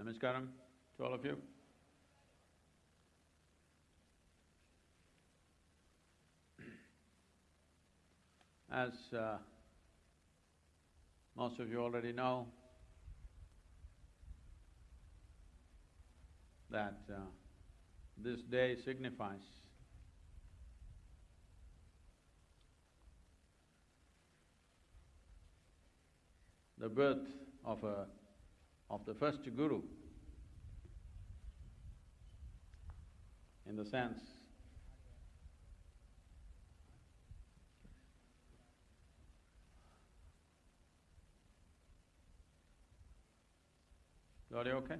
Namaskaram to all of you. As uh, most of you already know, that uh, this day signifies the birth of a… of the first guru in the sense Is audio okay?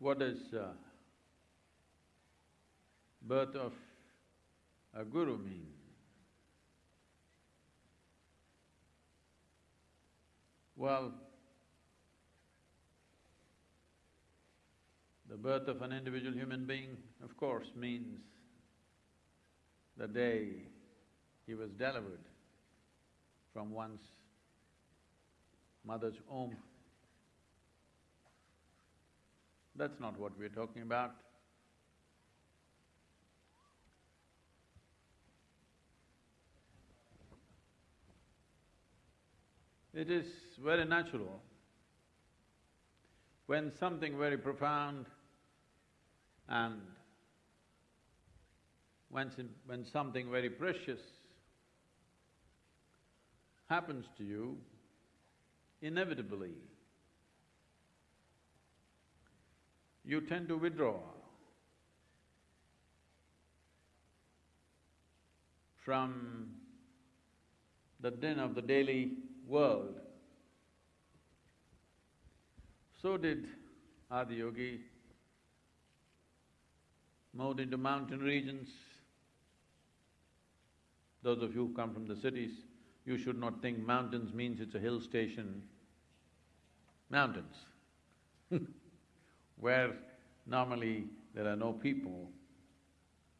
What does uh, birth of a guru mean? Well, the birth of an individual human being, of course, means the day he was delivered from one's mother's womb. That's not what we're talking about. It is very natural when something very profound and when, when something very precious happens to you, inevitably, you tend to withdraw from the din of the daily world. So did Adiyogi, moved into mountain regions. Those of you who come from the cities, you should not think mountains means it's a hill station. Mountains where normally there are no people,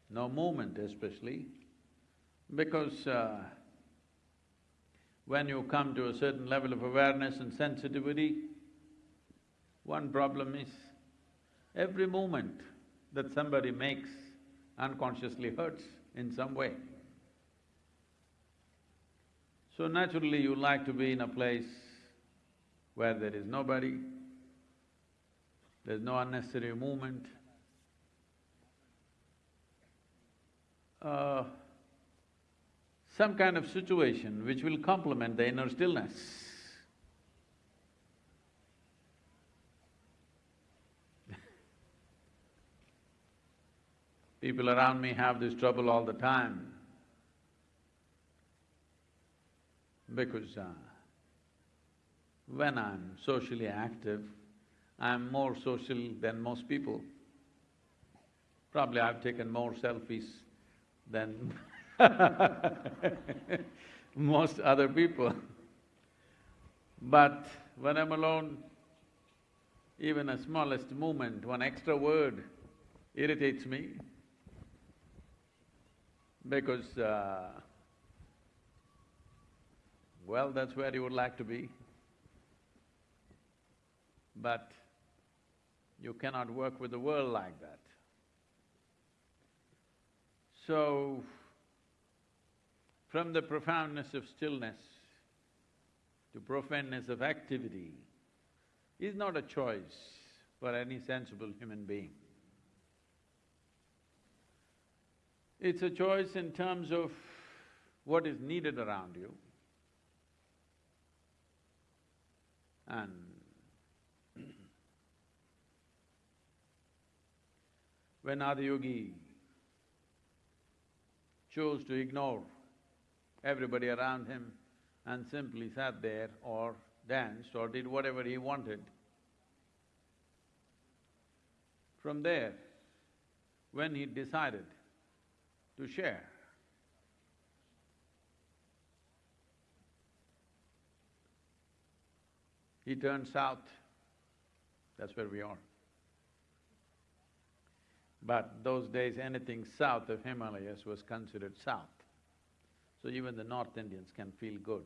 no movement especially, because uh, when you come to a certain level of awareness and sensitivity, one problem is every movement that somebody makes unconsciously hurts in some way. So naturally you like to be in a place where there is nobody, there's no unnecessary movement. Uh, some kind of situation which will complement the inner stillness. People around me have this trouble all the time because uh, when I'm socially active, I'm more social than most people. Probably I've taken more selfies than most other people. But when I'm alone, even a smallest movement, one extra word irritates me because, uh, well, that's where you would like to be. But you cannot work with the world like that. So, from the profoundness of stillness to profoundness of activity is not a choice for any sensible human being. It's a choice in terms of what is needed around you and when Adiyogi chose to ignore everybody around him and simply sat there or danced or did whatever he wanted. From there, when he decided to share, he turned south, that's where we are. But those days, anything south of Himalayas was considered south. So even the North Indians can feel good.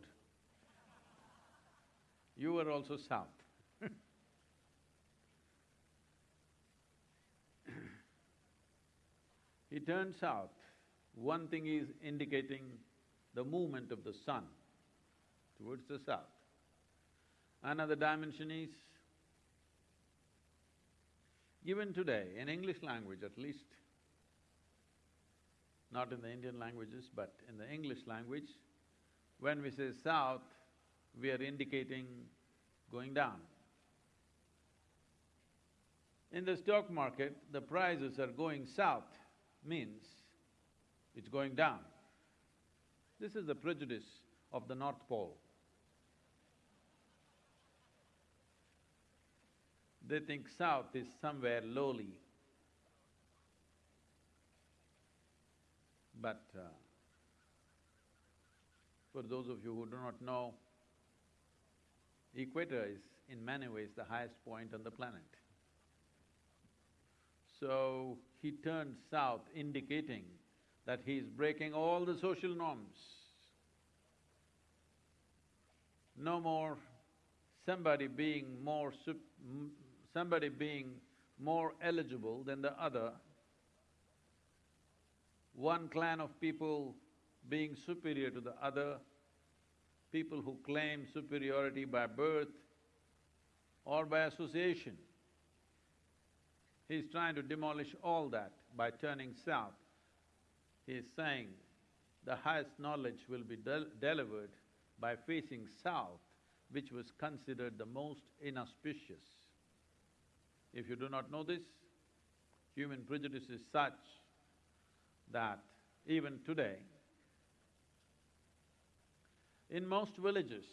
You were also south He turned south. One thing is indicating the movement of the sun towards the south. Another dimension is, even today, in English language at least, not in the Indian languages, but in the English language, when we say south, we are indicating going down. In the stock market, the prices are going south means it's going down. This is the prejudice of the North Pole. They think south is somewhere lowly, But uh, for those of you who do not know, equator is in many ways the highest point on the planet. So he turned south indicating that he is breaking all the social norms. No more somebody being more somebody being more eligible than the other one clan of people being superior to the other, people who claim superiority by birth or by association. He's trying to demolish all that by turning south. He's saying the highest knowledge will be del delivered by facing south, which was considered the most inauspicious. If you do not know this, human prejudice is such that even today, in most villages,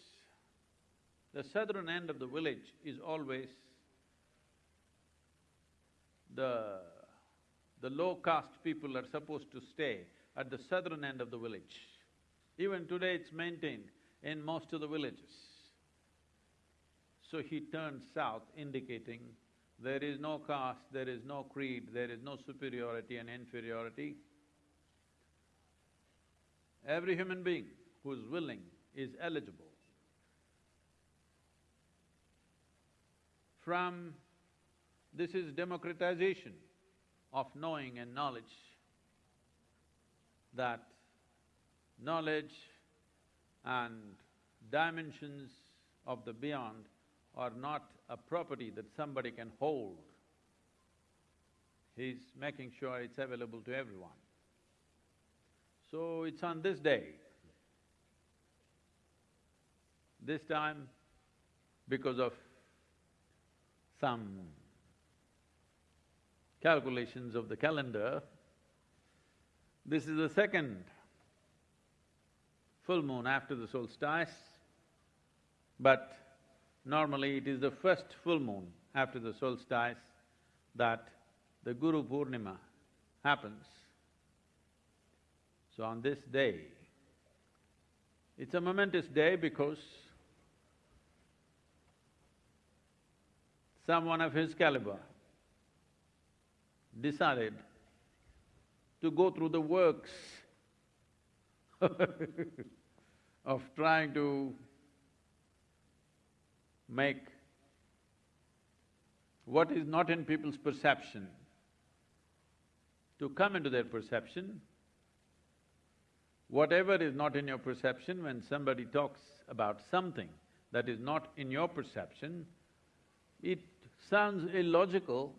the southern end of the village is always the… the low-caste people are supposed to stay at the southern end of the village. Even today it's maintained in most of the villages. So he turned south indicating there is no caste, there is no creed, there is no superiority and inferiority. Every human being who is willing is eligible. From… this is democratization of knowing and knowledge, that knowledge and dimensions of the beyond are not a property that somebody can hold. He's making sure it's available to everyone. So it's on this day, this time because of some calculations of the calendar, this is the second full moon after the solstice, but normally it is the first full moon after the solstice that the Guru Purnima happens. So on this day, it's a momentous day because someone of his caliber decided to go through the works of trying to make what is not in people's perception to come into their perception. Whatever is not in your perception, when somebody talks about something that is not in your perception, it sounds illogical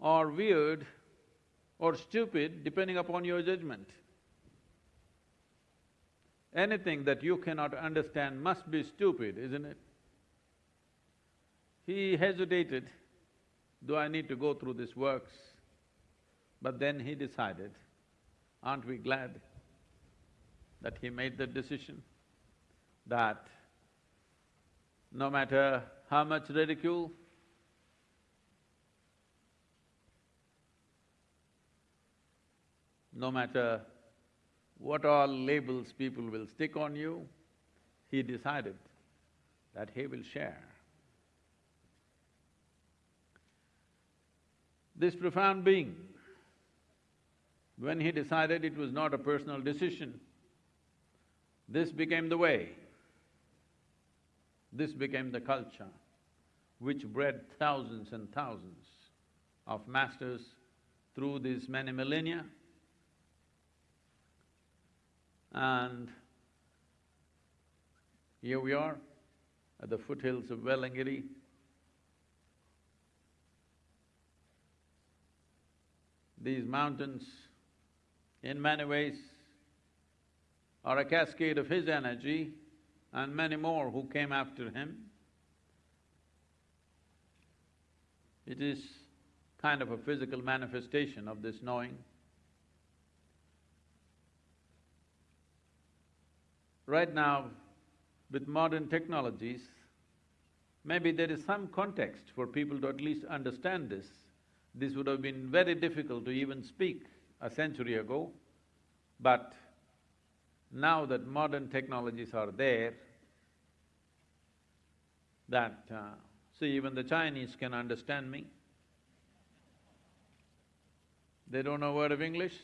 or weird or stupid depending upon your judgment. Anything that you cannot understand must be stupid, isn't it? He hesitated, do I need to go through this works? But then he decided, aren't we glad that he made that decision? That no matter how much ridicule, no matter what all labels people will stick on you, he decided that he will share. This profound being, when he decided it was not a personal decision, this became the way. This became the culture which bred thousands and thousands of masters through these many millennia. And here we are at the foothills of Velliangiri. These mountains, in many ways, are a cascade of his energy and many more who came after him. It is kind of a physical manifestation of this knowing. Right now, with modern technologies, maybe there is some context for people to at least understand this. This would have been very difficult to even speak a century ago, but now that modern technologies are there, that, uh, see, even the Chinese can understand me. They don't know a word of English,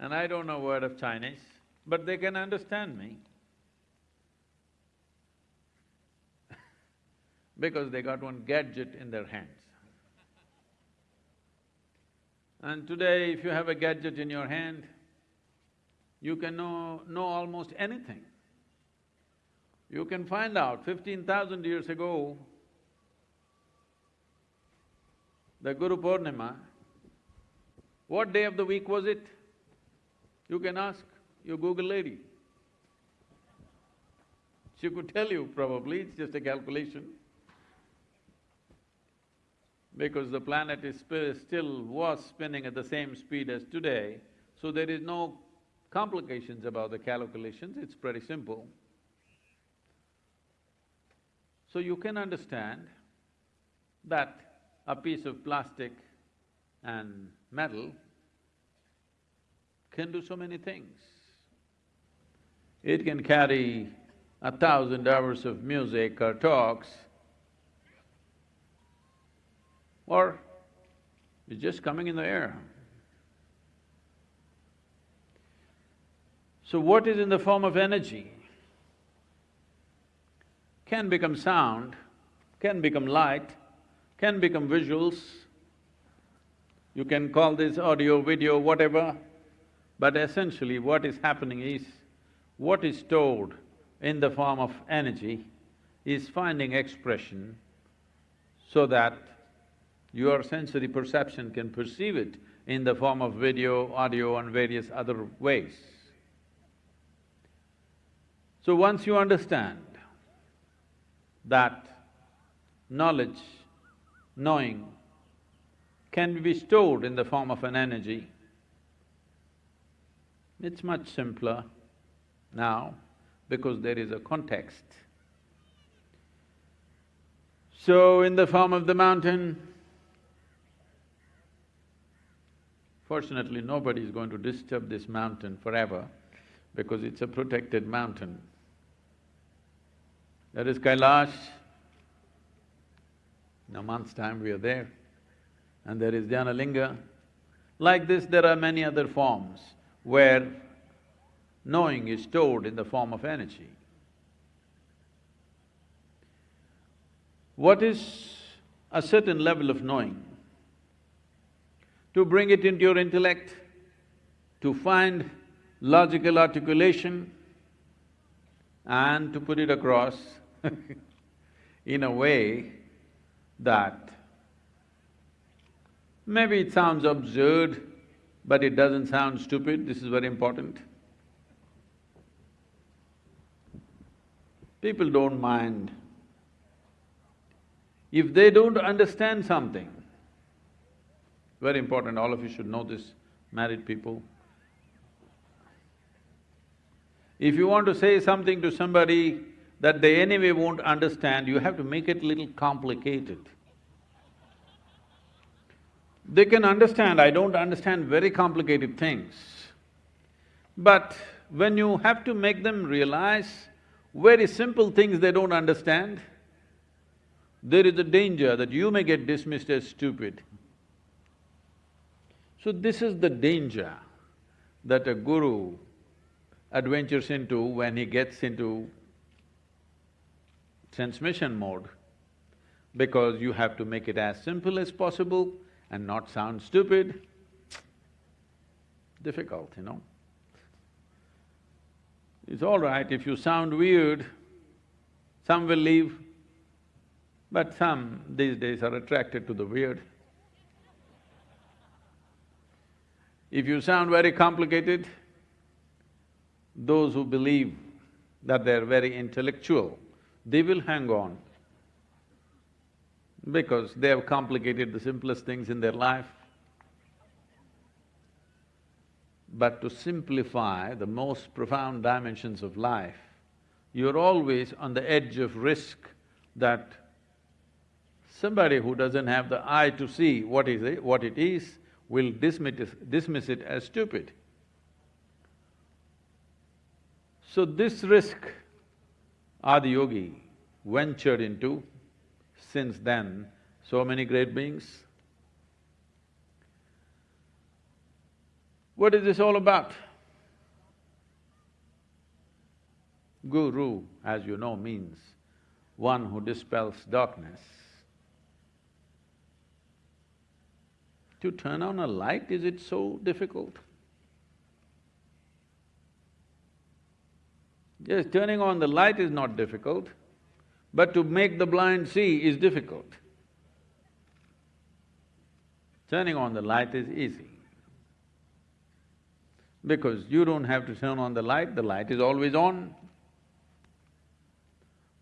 and I don't know a word of Chinese, but they can understand me. because they got one gadget in their hands. And today, if you have a gadget in your hand, you can know, know almost anything. You can find out fifteen thousand years ago, the Guru Purnima, what day of the week was it? You can ask your Google lady. She could tell you probably, it's just a calculation. Because the planet is still was spinning at the same speed as today, so there is no complications about the calculations, it's pretty simple. So you can understand that a piece of plastic and metal can do so many things. It can carry a thousand hours of music or talks, or it's just coming in the air. So what is in the form of energy can become sound, can become light, can become visuals. You can call this audio, video, whatever, but essentially what is happening is, what is stored in the form of energy is finding expression so that your sensory perception can perceive it in the form of video, audio and various other ways. So once you understand that knowledge, knowing can be stored in the form of an energy, it's much simpler now because there is a context. So in the form of the mountain, fortunately nobody is going to disturb this mountain forever because it's a protected mountain. That is Kailash. In a month's time we are there. And there is Dhyanalinga. Like this, there are many other forms where knowing is stored in the form of energy. What is a certain level of knowing? To bring it into your intellect, to find logical articulation and to put it across in a way that maybe it sounds absurd, but it doesn't sound stupid, this is very important. People don't mind. If they don't understand something, very important, all of you should know this, married people. If you want to say something to somebody that they anyway won't understand, you have to make it little complicated. They can understand, I don't understand very complicated things. But when you have to make them realize very simple things they don't understand, there is a danger that you may get dismissed as stupid. So this is the danger that a guru adventures into when he gets into transmission mode, because you have to make it as simple as possible and not sound stupid. Difficult, you know. It's all right if you sound weird, some will leave, but some these days are attracted to the weird. If you sound very complicated, those who believe that they're very intellectual, they will hang on because they have complicated the simplest things in their life. But to simplify the most profound dimensions of life, you're always on the edge of risk that somebody who doesn't have the eye to see what is it, what it is, will dismiss it, dismiss it as stupid. So this risk Adiyogi ventured into, since then, so many great beings What is this all about? Guru, as you know, means one who dispels darkness. To turn on a light, is it so difficult? Yes, turning on the light is not difficult, but to make the blind see is difficult. Turning on the light is easy. Because you don't have to turn on the light, the light is always on.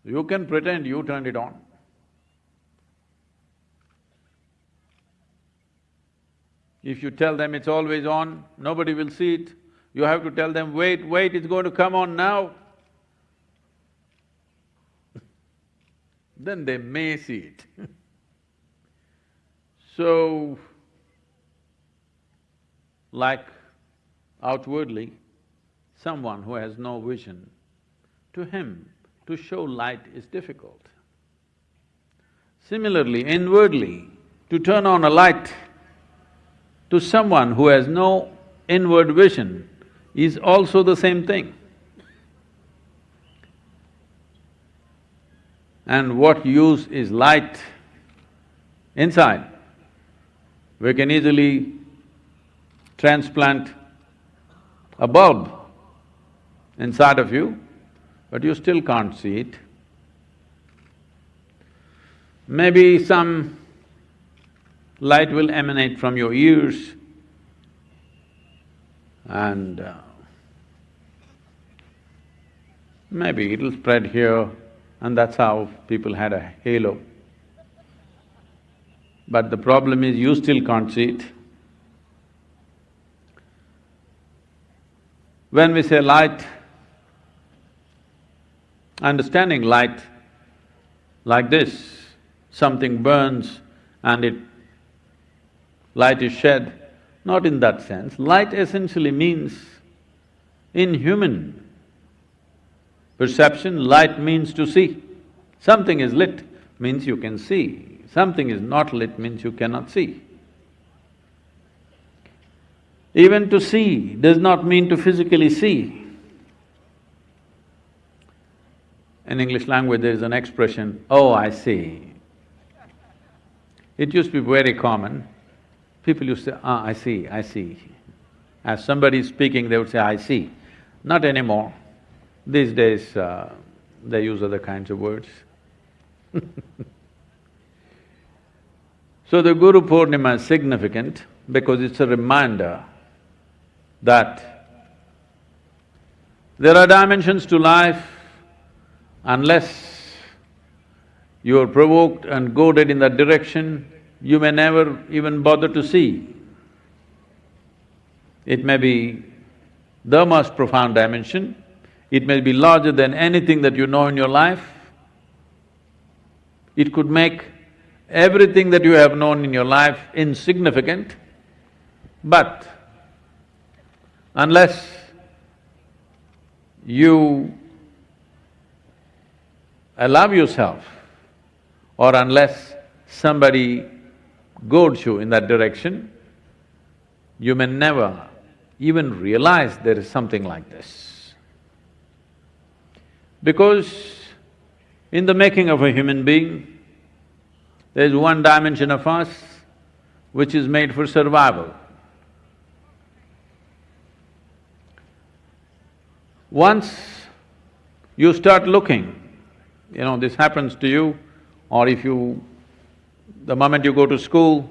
You can pretend you turned it on. If you tell them it's always on, nobody will see it. You have to tell them, wait, wait, it's going to come on now. then they may see it So, like outwardly, someone who has no vision, to him, to show light is difficult. Similarly, inwardly, to turn on a light to someone who has no inward vision is also the same thing. And what use is light inside? We can easily transplant a bulb inside of you, but you still can't see it. Maybe some light will emanate from your ears and uh, maybe it'll spread here and that's how people had a halo. But the problem is you still can't see it. When we say light, understanding light like this, something burns and it… light is shed, not in that sense. Light essentially means, in human perception, light means to see. Something is lit means you can see, something is not lit means you cannot see. Even to see does not mean to physically see. In English language there is an expression, oh, I see. It used to be very common. People used to say, ah, I see, I see. As somebody is speaking, they would say, I see. Not anymore. These days, uh, they use other kinds of words So the Guru Purnima is significant because it's a reminder that there are dimensions to life unless you are provoked and goaded in that direction, you may never even bother to see. It may be the most profound dimension, it may be larger than anything that you know in your life. It could make everything that you have known in your life insignificant, but unless you allow yourself or unless somebody goads you in that direction, you may never even realize there is something like this. Because in the making of a human being, there's one dimension of us which is made for survival. Once you start looking, you know, this happens to you, or if you… the moment you go to school,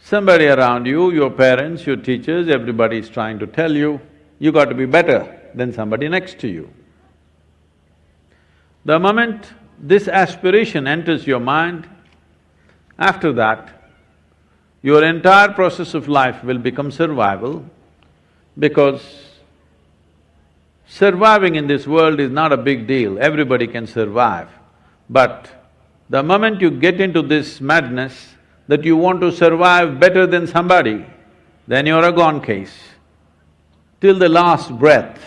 somebody around you, your parents, your teachers, everybody is trying to tell you, you got to be better than somebody next to you. The moment this aspiration enters your mind, after that, your entire process of life will become survival because surviving in this world is not a big deal, everybody can survive. But the moment you get into this madness that you want to survive better than somebody, then you're a gone case. Till the last breath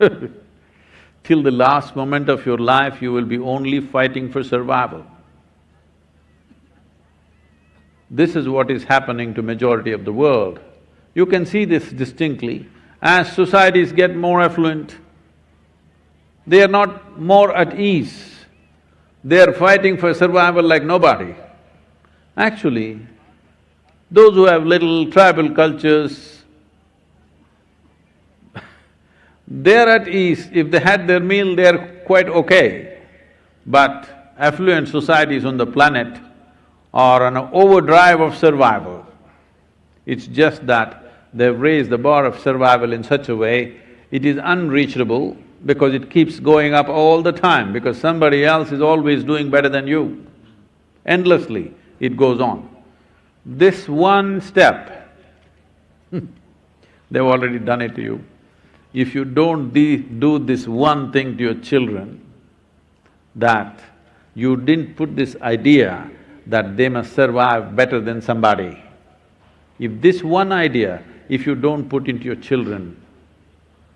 till the last moment of your life, you will be only fighting for survival. This is what is happening to majority of the world. You can see this distinctly. As societies get more affluent, they are not more at ease. They are fighting for survival like nobody. Actually, those who have little tribal cultures, they're at ease, if they had their meal, they're quite okay. But affluent societies on the planet or an overdrive of survival. It's just that they've raised the bar of survival in such a way, it is unreachable because it keeps going up all the time because somebody else is always doing better than you. Endlessly, it goes on. This one step, they've already done it to you. If you don't do this one thing to your children, that you didn't put this idea that they must survive better than somebody. If this one idea, if you don't put into your children,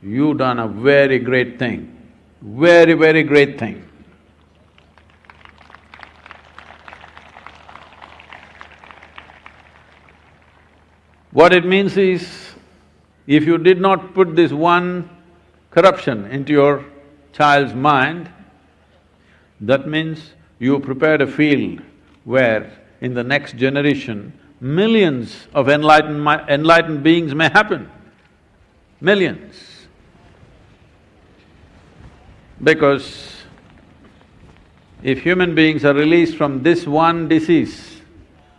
you've done a very great thing, very, very great thing. What it means is, if you did not put this one corruption into your child's mind, that means you prepared a field where in the next generation, millions of enlightened, enlightened beings may happen, millions. Because if human beings are released from this one disease,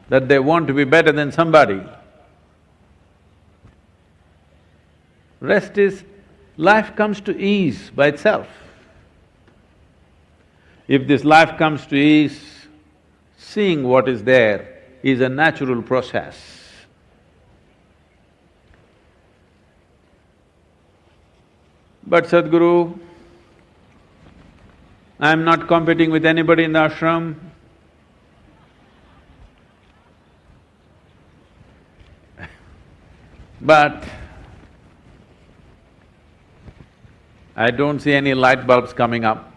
that they want to be better than somebody, rest is, life comes to ease by itself. If this life comes to ease, seeing what is there is a natural process. But Sadhguru, I'm not competing with anybody in the ashram. but I don't see any light bulbs coming up.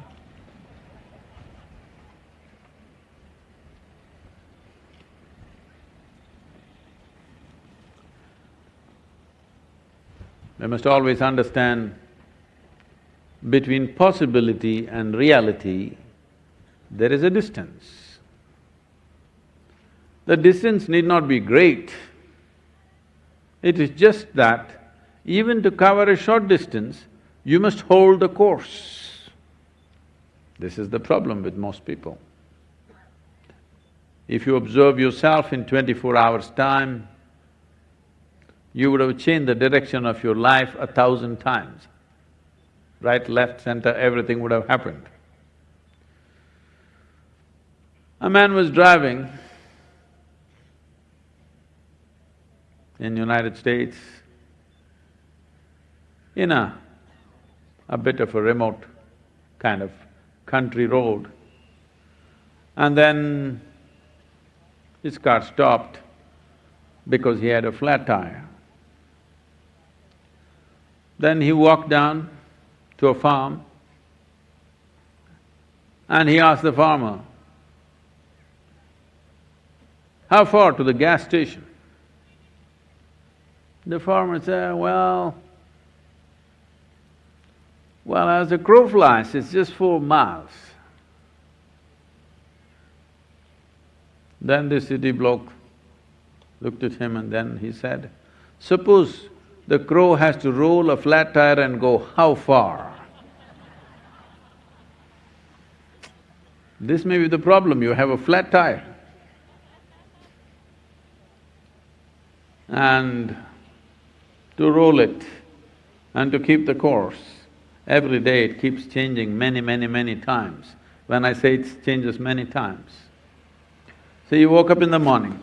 We must always understand between possibility and reality, there is a distance. The distance need not be great. It is just that even to cover a short distance, you must hold the course. This is the problem with most people. If you observe yourself in twenty-four hours' time, you would have changed the direction of your life a thousand times. Right, left, center, everything would have happened. A man was driving in United States in a, a bit of a remote kind of country road. And then his car stopped because he had a flat tire. Then he walked down to a farm and he asked the farmer, how far to the gas station? The farmer said, well, well, as the crow flies, it's just four miles. Then the city bloke looked at him and then he said, suppose the crow has to roll a flat tire and go how far? This may be the problem, you have a flat tire. And to roll it and to keep the course, every day it keeps changing many, many, many times. When I say it changes many times. So you woke up in the morning.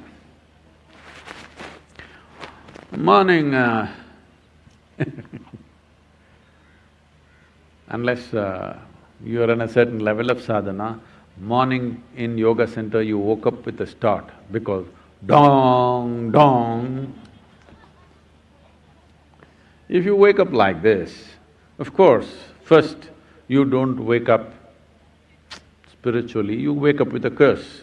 Morning, uh, Unless uh, you are on a certain level of sadhana, morning in yoga center you woke up with a start because dong, dong. If you wake up like this, of course, first you don't wake up spiritually, you wake up with a curse.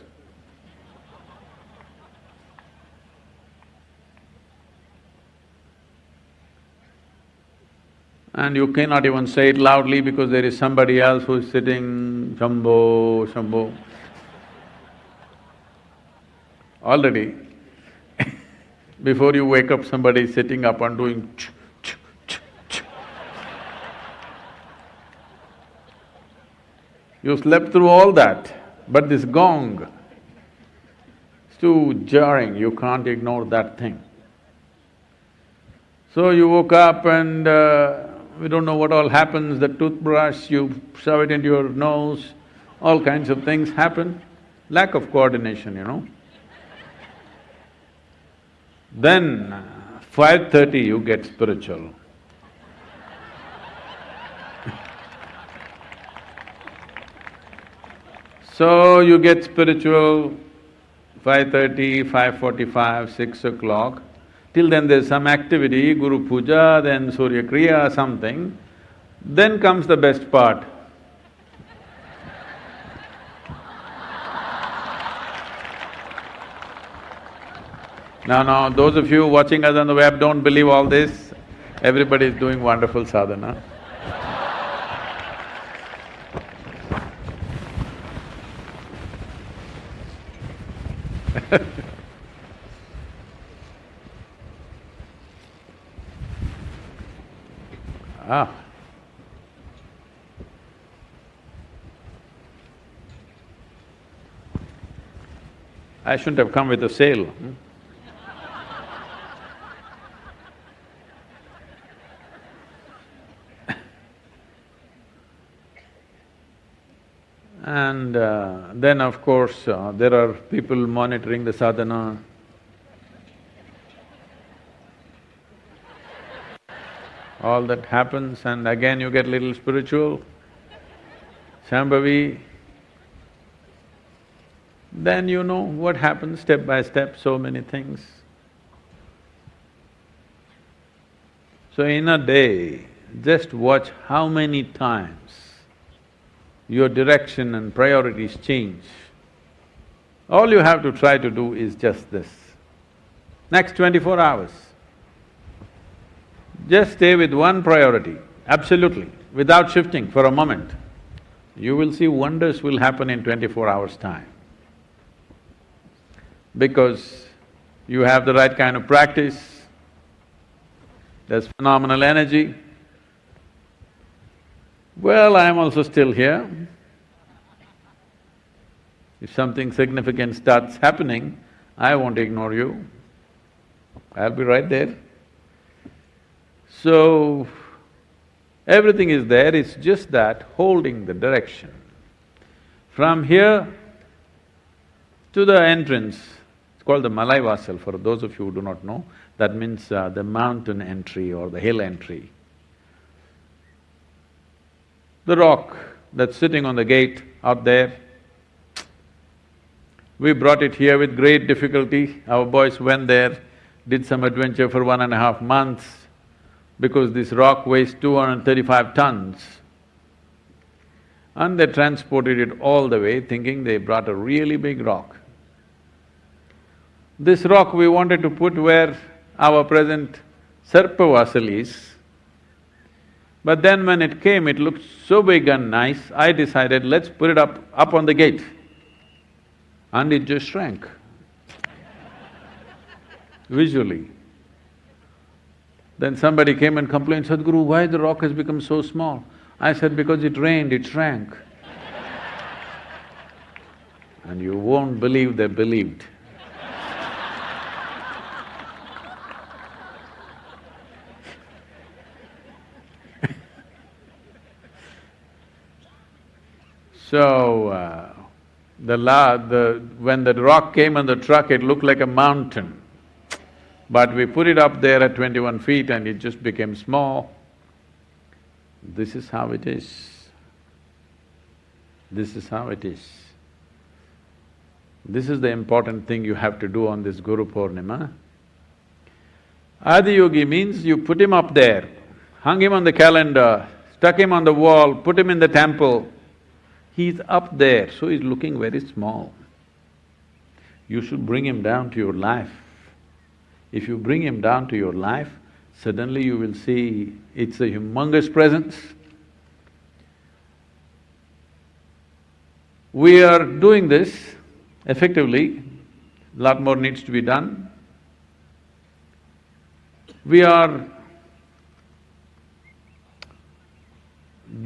And you cannot even say it loudly because there is somebody else who is sitting, Shambho, Shambho. Already, before you wake up, somebody is sitting up and doing ch, ch, ch, ch. You slept through all that, but this gong It's too jarring, you can't ignore that thing. So you woke up and uh, we don't know what all happens, the toothbrush, you shove it into your nose, all kinds of things happen, lack of coordination, you know. Then, five thirty you get spiritual. so you get spiritual, five thirty, five forty-five, six o'clock. Till then there's some activity, Guru Puja, then Surya Kriya, something. Then comes the best part. Now, now, those of you watching us on the web don't believe all this, everybody is doing wonderful sadhana. ah. I shouldn't have come with a sail. Hmm? And uh, then of course, uh, there are people monitoring the sadhana. All that happens and again you get little spiritual, Shambhavi. Then you know what happens step by step, so many things. So in a day, just watch how many times your direction and priorities change. All you have to try to do is just this. Next twenty-four hours, just stay with one priority, absolutely, without shifting for a moment. You will see wonders will happen in twenty-four hours' time. Because you have the right kind of practice, there's phenomenal energy, well, I'm also still here. If something significant starts happening, I won't ignore you. I'll be right there. So, everything is there, it's just that holding the direction. From here to the entrance, it's called the Malai Vasal for those of you who do not know, that means uh, the mountain entry or the hill entry the rock that's sitting on the gate out there. We brought it here with great difficulty. Our boys went there, did some adventure for one and a half months because this rock weighs two hundred and thirty-five tons. And they transported it all the way thinking they brought a really big rock. This rock we wanted to put where our present Sarpavasal is, but then when it came, it looked so big and nice, I decided, let's put it up… up on the gate. And it just shrank visually. Then somebody came and complained, Sadhguru, why the rock has become so small? I said, because it rained, it shrank. and you won't believe they believed. So, uh, the la… the… when the rock came on the truck, it looked like a mountain. But we put it up there at twenty-one feet and it just became small. This is how it is. This is how it is. This is the important thing you have to do on this Guru Purnima. Adiyogi means you put him up there, hung him on the calendar, stuck him on the wall, put him in the temple, He's up there, so he's looking very small. You should bring him down to your life. If you bring him down to your life, suddenly you will see it's a humongous presence. We are doing this effectively, lot more needs to be done. We are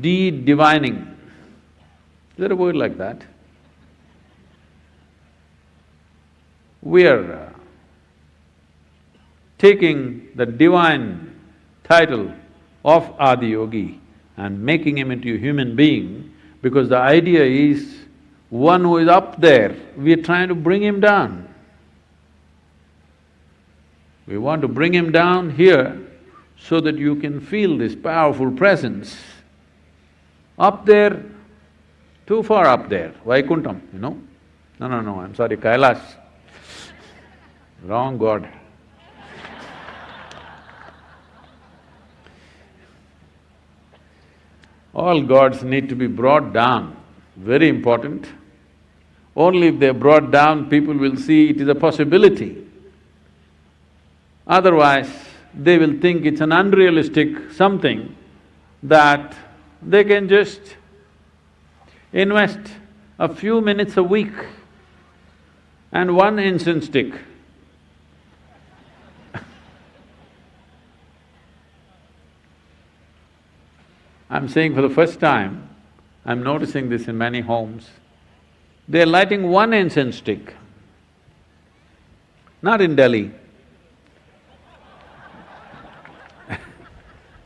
de-divining is there a word like that? we are taking the divine title of Adiyogi and making him into a human being because the idea is one who is up there, we are trying to bring him down. We want to bring him down here so that you can feel this powerful presence. Up there, too far up there, Vaikuntham, you know? No, no, no, I'm sorry, Kailash. Wrong god. All gods need to be brought down, very important. Only if they're brought down, people will see it is a possibility. Otherwise, they will think it's an unrealistic something that they can just invest a few minutes a week and one incense stick. I'm saying for the first time, I'm noticing this in many homes, they're lighting one incense stick. Not in Delhi.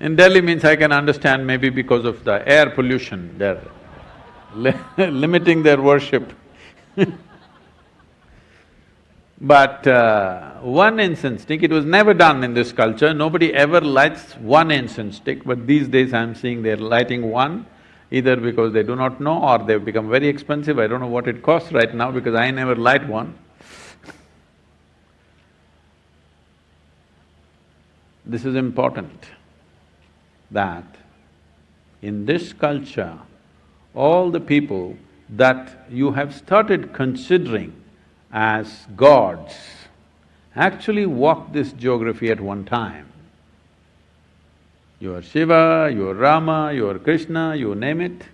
in Delhi means I can understand maybe because of the air pollution, they're li limiting their worship But uh, one incense stick, it was never done in this culture, nobody ever lights one incense stick, but these days I'm seeing they're lighting one, either because they do not know or they've become very expensive, I don't know what it costs right now because I never light one. This is important, that in this culture, all the people that you have started considering as gods actually walked this geography at one time. You are Shiva, you are Rama, you are Krishna, you name it,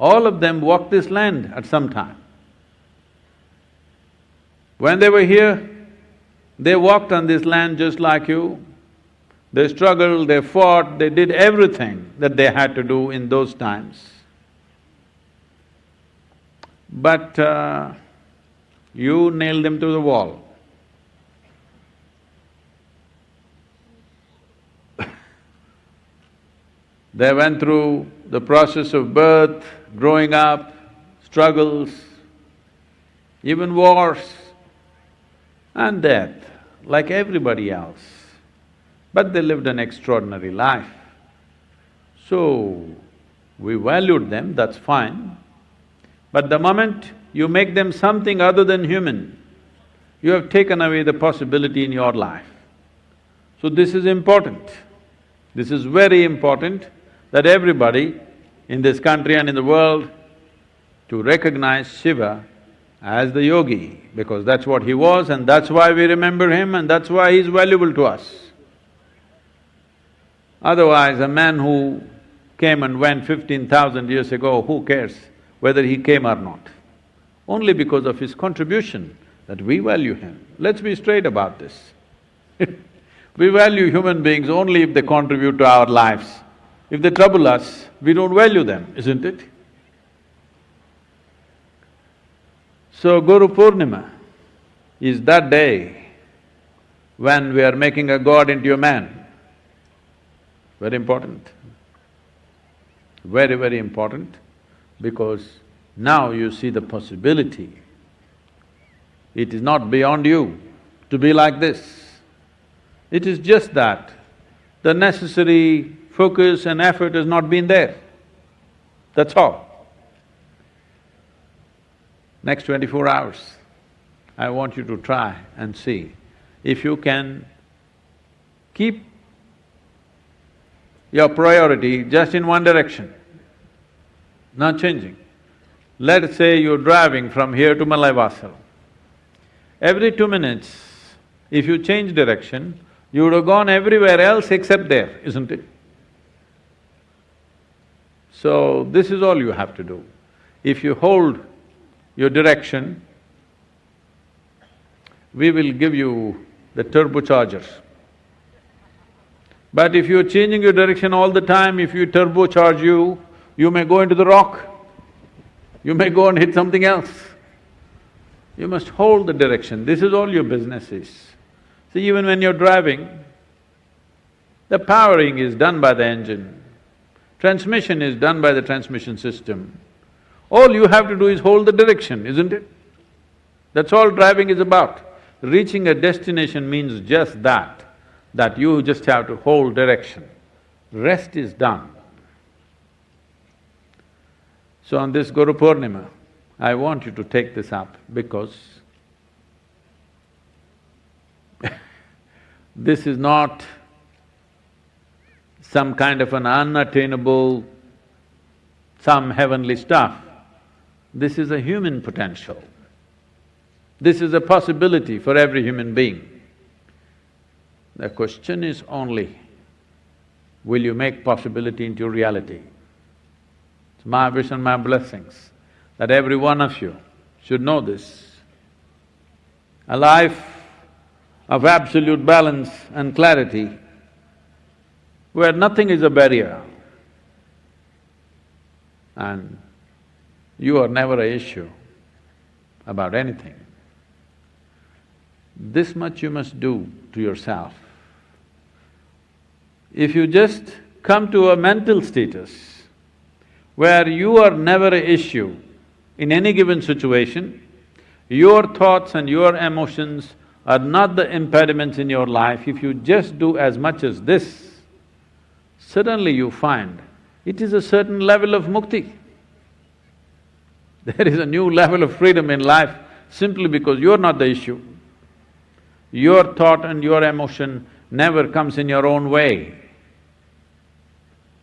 all of them walked this land at some time. When they were here, they walked on this land just like you. They struggled, they fought, they did everything that they had to do in those times. But uh, you nailed them to the wall. they went through the process of birth, growing up, struggles, even wars and death, like everybody else. But they lived an extraordinary life. So, we valued them, that's fine. But the moment you make them something other than human, you have taken away the possibility in your life. So this is important. This is very important that everybody in this country and in the world to recognize Shiva as the yogi, because that's what he was and that's why we remember him and that's why he's valuable to us. Otherwise, a man who came and went fifteen thousand years ago, who cares whether he came or not? Only because of his contribution that we value him. Let's be straight about this. we value human beings only if they contribute to our lives. If they trouble us, we don't value them, isn't it? So Guru Purnima is that day when we are making a god into a man. Very important. Very, very important because now you see the possibility. It is not beyond you to be like this. It is just that the necessary focus and effort has not been there. That's all. Next twenty-four hours, I want you to try and see if you can keep your priority just in one direction, not changing. Let's say you're driving from here to Malaivasal. Every two minutes, if you change direction, you would have gone everywhere else except there, isn't it? So, this is all you have to do. If you hold your direction, we will give you the turbochargers. But if you're changing your direction all the time, if you turbocharge you, you may go into the rock you may go and hit something else. You must hold the direction, this is all your business is. See, even when you're driving, the powering is done by the engine, transmission is done by the transmission system. All you have to do is hold the direction, isn't it? That's all driving is about. Reaching a destination means just that, that you just have to hold direction. Rest is done. So on this Guru Purnima, I want you to take this up because this is not some kind of an unattainable, some heavenly stuff. This is a human potential. This is a possibility for every human being. The question is only, will you make possibility into reality? It's my wish and my blessings that every one of you should know this. A life of absolute balance and clarity where nothing is a barrier and you are never a issue about anything. This much you must do to yourself. If you just come to a mental status where you are never an issue in any given situation, your thoughts and your emotions are not the impediments in your life, if you just do as much as this, suddenly you find it is a certain level of mukti. There is a new level of freedom in life simply because you're not the issue. Your thought and your emotion never comes in your own way.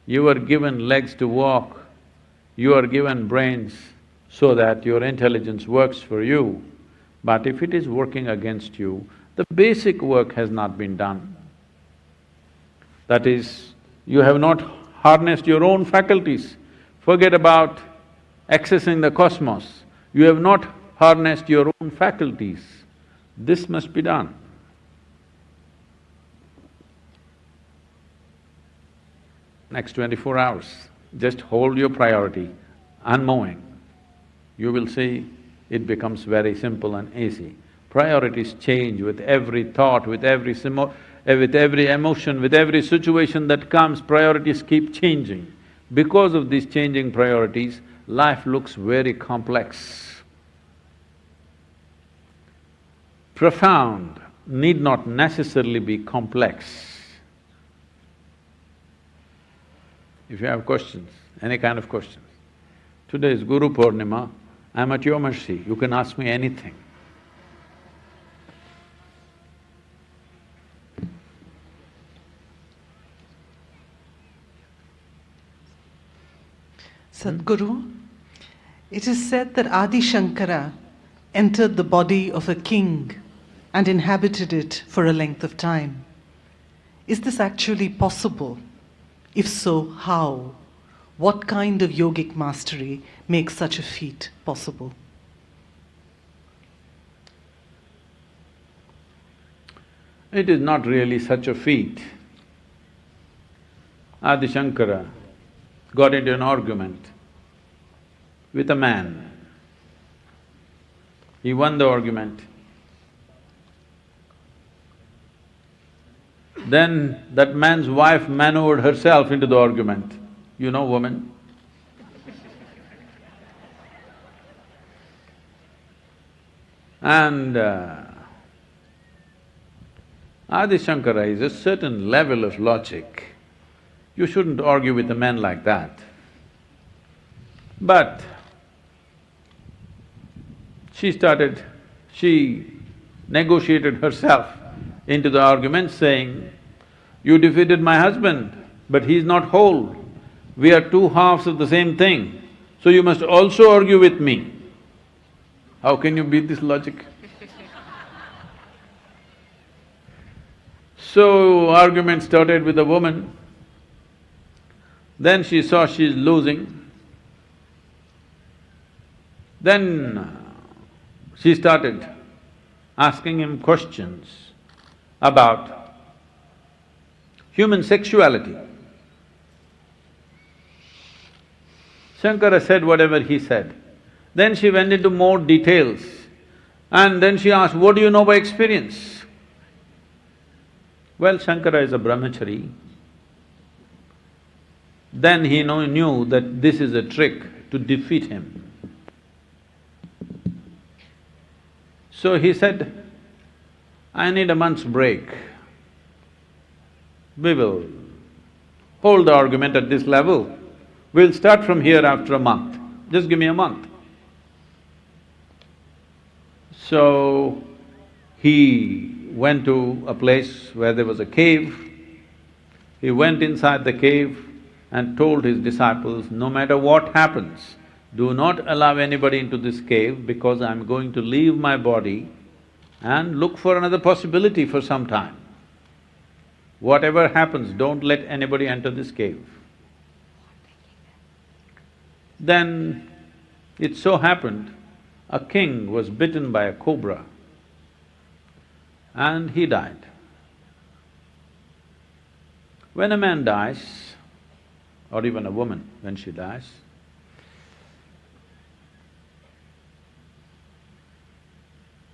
You are given legs to walk, you are given brains so that your intelligence works for you. But if it is working against you, the basic work has not been done. That is, you have not harnessed your own faculties. Forget about accessing the cosmos. You have not harnessed your own faculties. This must be done. Next twenty-four hours, just hold your priority, unmoving. You will see it becomes very simple and easy. Priorities change with every thought, with every simo eh, with every emotion, with every situation that comes, priorities keep changing. Because of these changing priorities, life looks very complex. Profound need not necessarily be complex. If you have questions, any kind of questions. Today is Guru Purnima, I'm at your mercy, you can ask me anything. Sadhguru, it is said that Adi Shankara entered the body of a king and inhabited it for a length of time. Is this actually possible? If so, how? What kind of yogic mastery makes such a feat possible? It is not really such a feat. Adi Shankara got into an argument with a man. He won the argument. Then that man's wife maneuvered herself into the argument. You know woman? And uh, Adi Shankara is a certain level of logic. You shouldn't argue with a man like that. But she started, she negotiated herself into the argument saying, you defeated my husband, but he's not whole. We are two halves of the same thing, so you must also argue with me. How can you beat this logic? so, argument started with the woman. Then she saw she's losing. Then she started asking him questions about human sexuality. Shankara said whatever he said. Then she went into more details And then she asked, what do you know by experience? Well, Shankara is a brahmachari. Then he know, knew that this is a trick to defeat him. So he said, I need a month's break. We will hold the argument at this level. We'll start from here after a month. Just give me a month. So, he went to a place where there was a cave. He went inside the cave and told his disciples, no matter what happens, do not allow anybody into this cave because I'm going to leave my body and look for another possibility for some time. Whatever happens, don't let anybody enter this cave. Then it so happened, a king was bitten by a cobra and he died. When a man dies, or even a woman when she dies,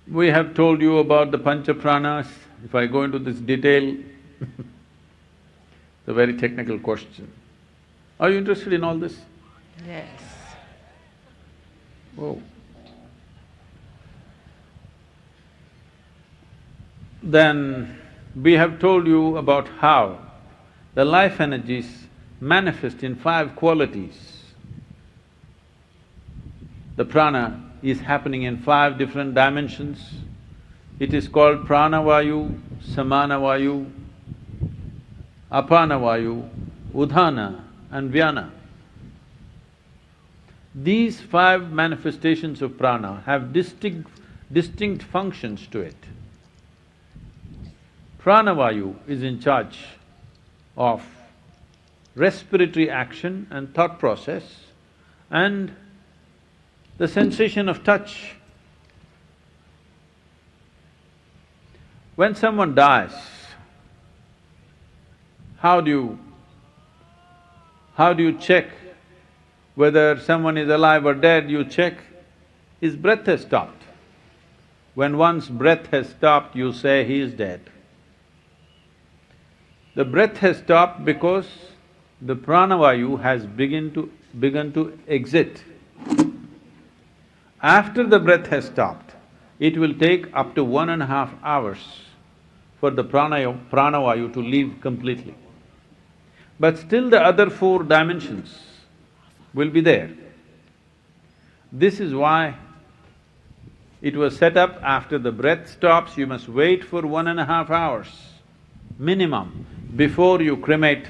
we have told you about the pancha pranas. If I go into this detail, it's a very technical question. Are you interested in all this? Yes. Oh. Then we have told you about how the life energies manifest in five qualities. The prana is happening in five different dimensions. It is called pranavayu, samanavayu, apanavayu, udhana and vyana. These five manifestations of prana have distinct, distinct functions to it. Pranavayu is in charge of respiratory action and thought process and the sensation of touch. When someone dies, how do you… how do you check whether someone is alive or dead, you check, his breath has stopped. When one's breath has stopped, you say he is dead. The breath has stopped because the pranavayu has begin to… begun to exit. After the breath has stopped, it will take up to one and a half hours for the pranavayu to leave completely. But still the other four dimensions will be there. This is why it was set up after the breath stops, you must wait for one and a half hours minimum before you cremate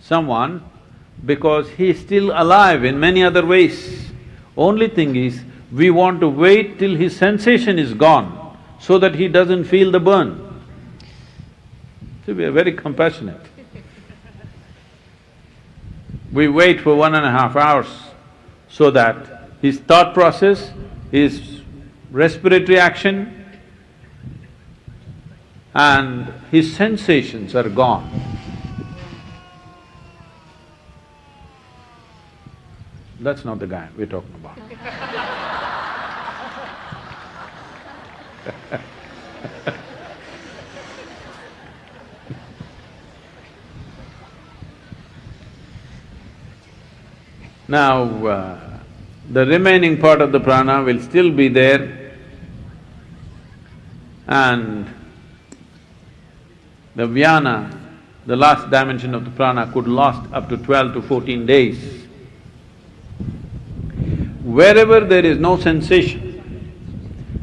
someone because he is still alive in many other ways. Only thing is, we want to wait till his sensation is gone so that he doesn't feel the burn. So we are very compassionate. We wait for one and a half hours so that his thought process, his respiratory action and his sensations are gone. That's not the guy we're talking about. Now, uh, the remaining part of the prana will still be there and the vyana, the last dimension of the prana could last up to twelve to fourteen days. Wherever there is no sensation,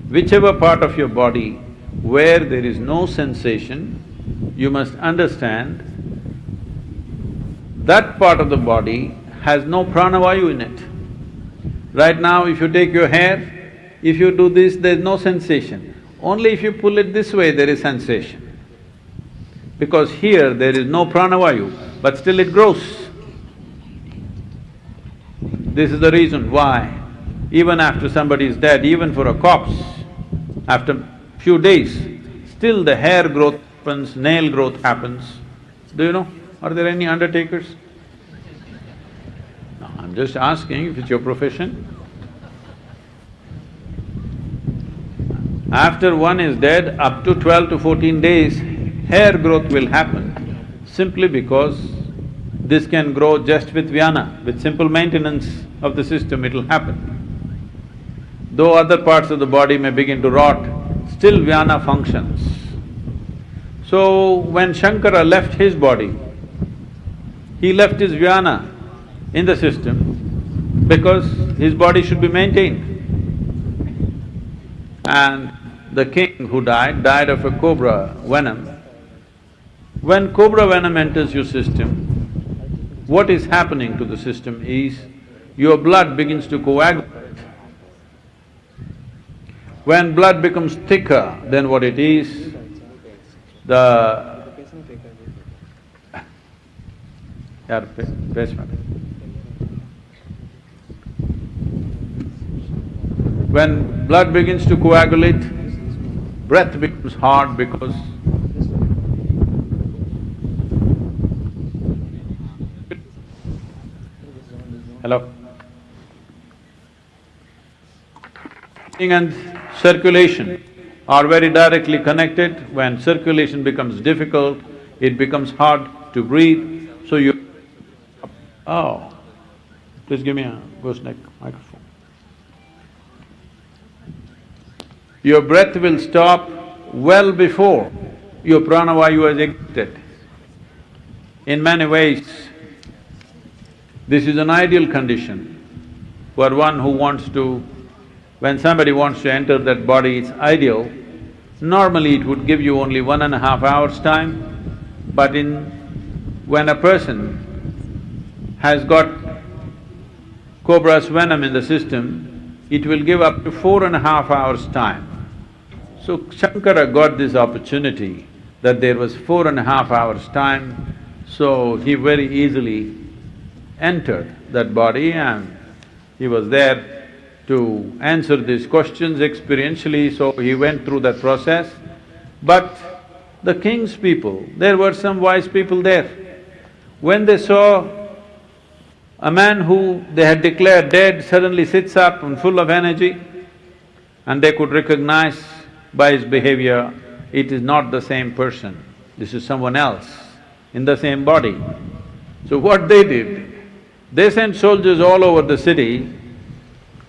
whichever part of your body where there is no sensation, you must understand that part of the body has no pranavayu in it. Right now, if you take your hair, if you do this, there's no sensation. Only if you pull it this way, there is sensation. Because here there is no pranavayu, but still it grows. This is the reason why even after somebody is dead, even for a corpse, after few days, still the hair growth happens, nail growth happens. Do you know? Are there any undertakers? I'm just asking if it's your profession. After one is dead, up to twelve to fourteen days, hair growth will happen simply because this can grow just with vyana, with simple maintenance of the system it'll happen. Though other parts of the body may begin to rot, still vyana functions. So when Shankara left his body, he left his vyana in the system because his body should be maintained. And the king who died, died of a cobra venom. When cobra venom enters your system, what is happening to the system is your blood begins to coagulate. When blood becomes thicker than what it is, the… यार basement When blood begins to coagulate, breath becomes hard because Hello? And circulation are very directly connected. When circulation becomes difficult, it becomes hard to breathe, so you… Oh, please give me a gooseneck microphone. Your breath will stop well before your pranavayu has exited. In many ways, this is an ideal condition for one who wants to… When somebody wants to enter that body, it's ideal. Normally it would give you only one and a half hours time, but in… when a person has got cobra's venom in the system, it will give up to four and a half hours time. So Shankara got this opportunity that there was four and a half hours time, so he very easily entered that body and he was there to answer these questions experientially, so he went through that process. But the king's people, there were some wise people there. When they saw a man who they had declared dead suddenly sits up and full of energy, and they could recognize by his behavior, it is not the same person, this is someone else in the same body. So what they did, they sent soldiers all over the city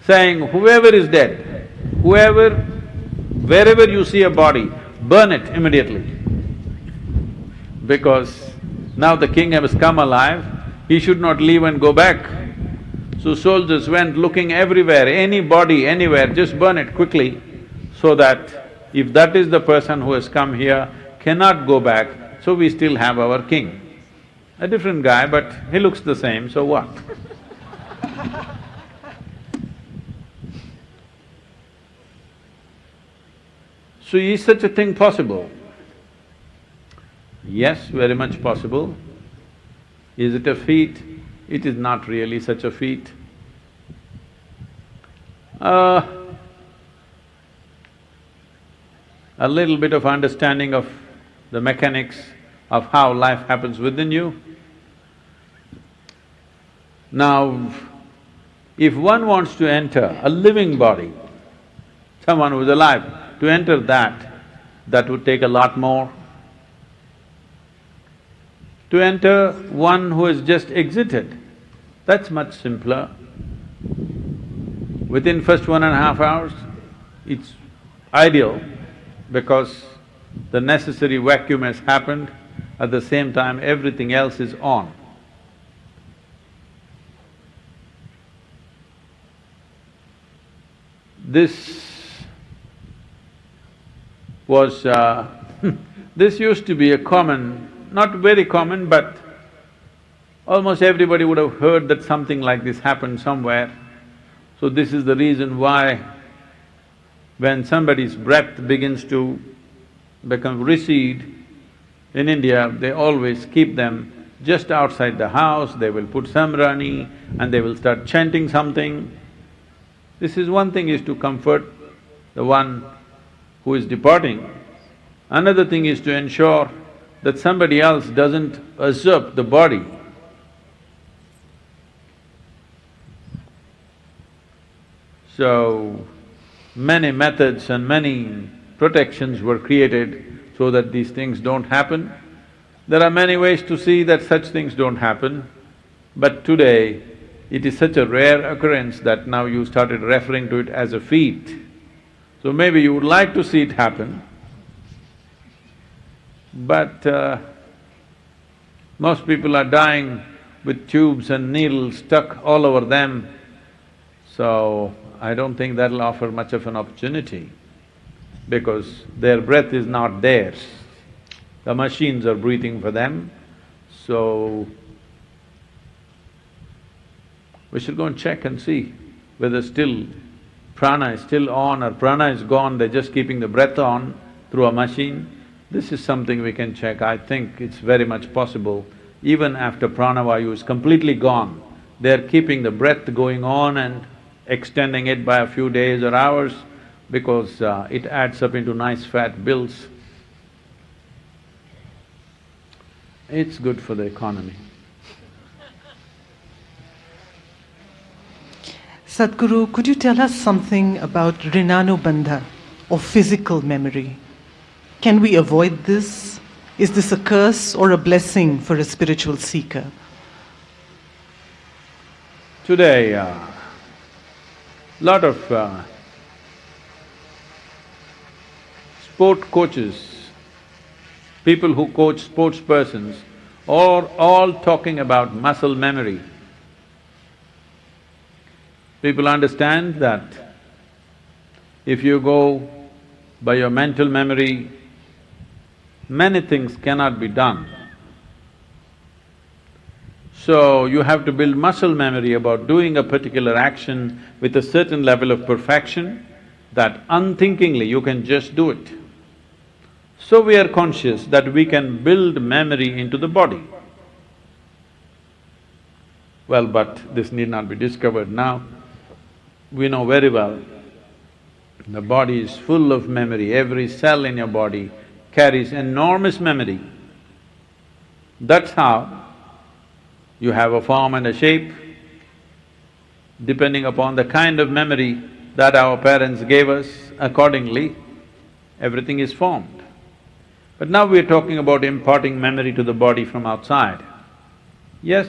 saying, whoever is dead, whoever, wherever you see a body, burn it immediately. Because now the king has come alive, he should not leave and go back. So soldiers went looking everywhere, any body, anywhere, just burn it quickly, so that if that is the person who has come here, cannot go back, so we still have our king. A different guy, but he looks the same, so what? so is such a thing possible? Yes, very much possible. Is it a feat? It is not really such a feat. Uh, a little bit of understanding of the mechanics of how life happens within you. Now, if one wants to enter a living body, someone who's alive, to enter that, that would take a lot more. To enter one who has just exited, that's much simpler. Within first one and a half hours, it's ideal because the necessary vacuum has happened, at the same time everything else is on. This was… Uh, this used to be a common, not very common, but almost everybody would have heard that something like this happened somewhere. So this is the reason why when somebody's breath begins to become recede, in India, they always keep them just outside the house, they will put samrani and they will start chanting something. This is one thing is to comfort the one who is departing. Another thing is to ensure that somebody else doesn't usurp the body. So, many methods and many protections were created so that these things don't happen. There are many ways to see that such things don't happen, but today it is such a rare occurrence that now you started referring to it as a feat. So maybe you would like to see it happen, but uh, most people are dying with tubes and needles stuck all over them, so I don't think that'll offer much of an opportunity because their breath is not theirs. The machines are breathing for them, so we should go and check and see whether still prana is still on or prana is gone, they're just keeping the breath on through a machine. This is something we can check. I think it's very much possible. Even after pranavayu is completely gone, they're keeping the breath going on and extending it by a few days or hours because uh, it adds up into nice fat bills. It's good for the economy. Sadhguru, could you tell us something about Rinanubandha or physical memory? Can we avoid this? Is this a curse or a blessing for a spiritual seeker? Today, uh, lot of uh, sport coaches, people who coach sports persons, are all talking about muscle memory. People understand that if you go by your mental memory, many things cannot be done. So you have to build muscle memory about doing a particular action with a certain level of perfection that unthinkingly you can just do it. So we are conscious that we can build memory into the body. Well, but this need not be discovered now we know very well, the body is full of memory, every cell in your body carries enormous memory. That's how you have a form and a shape. Depending upon the kind of memory that our parents gave us, accordingly, everything is formed. But now we're talking about imparting memory to the body from outside. Yes,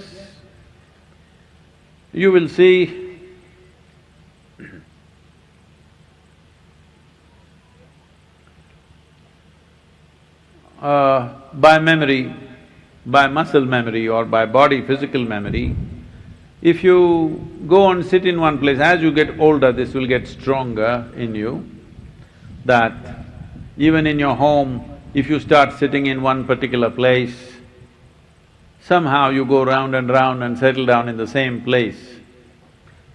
you will see uh, by memory, by muscle memory or by body physical memory, if you go and sit in one place, as you get older, this will get stronger in you, that even in your home, if you start sitting in one particular place, somehow you go round and round and settle down in the same place.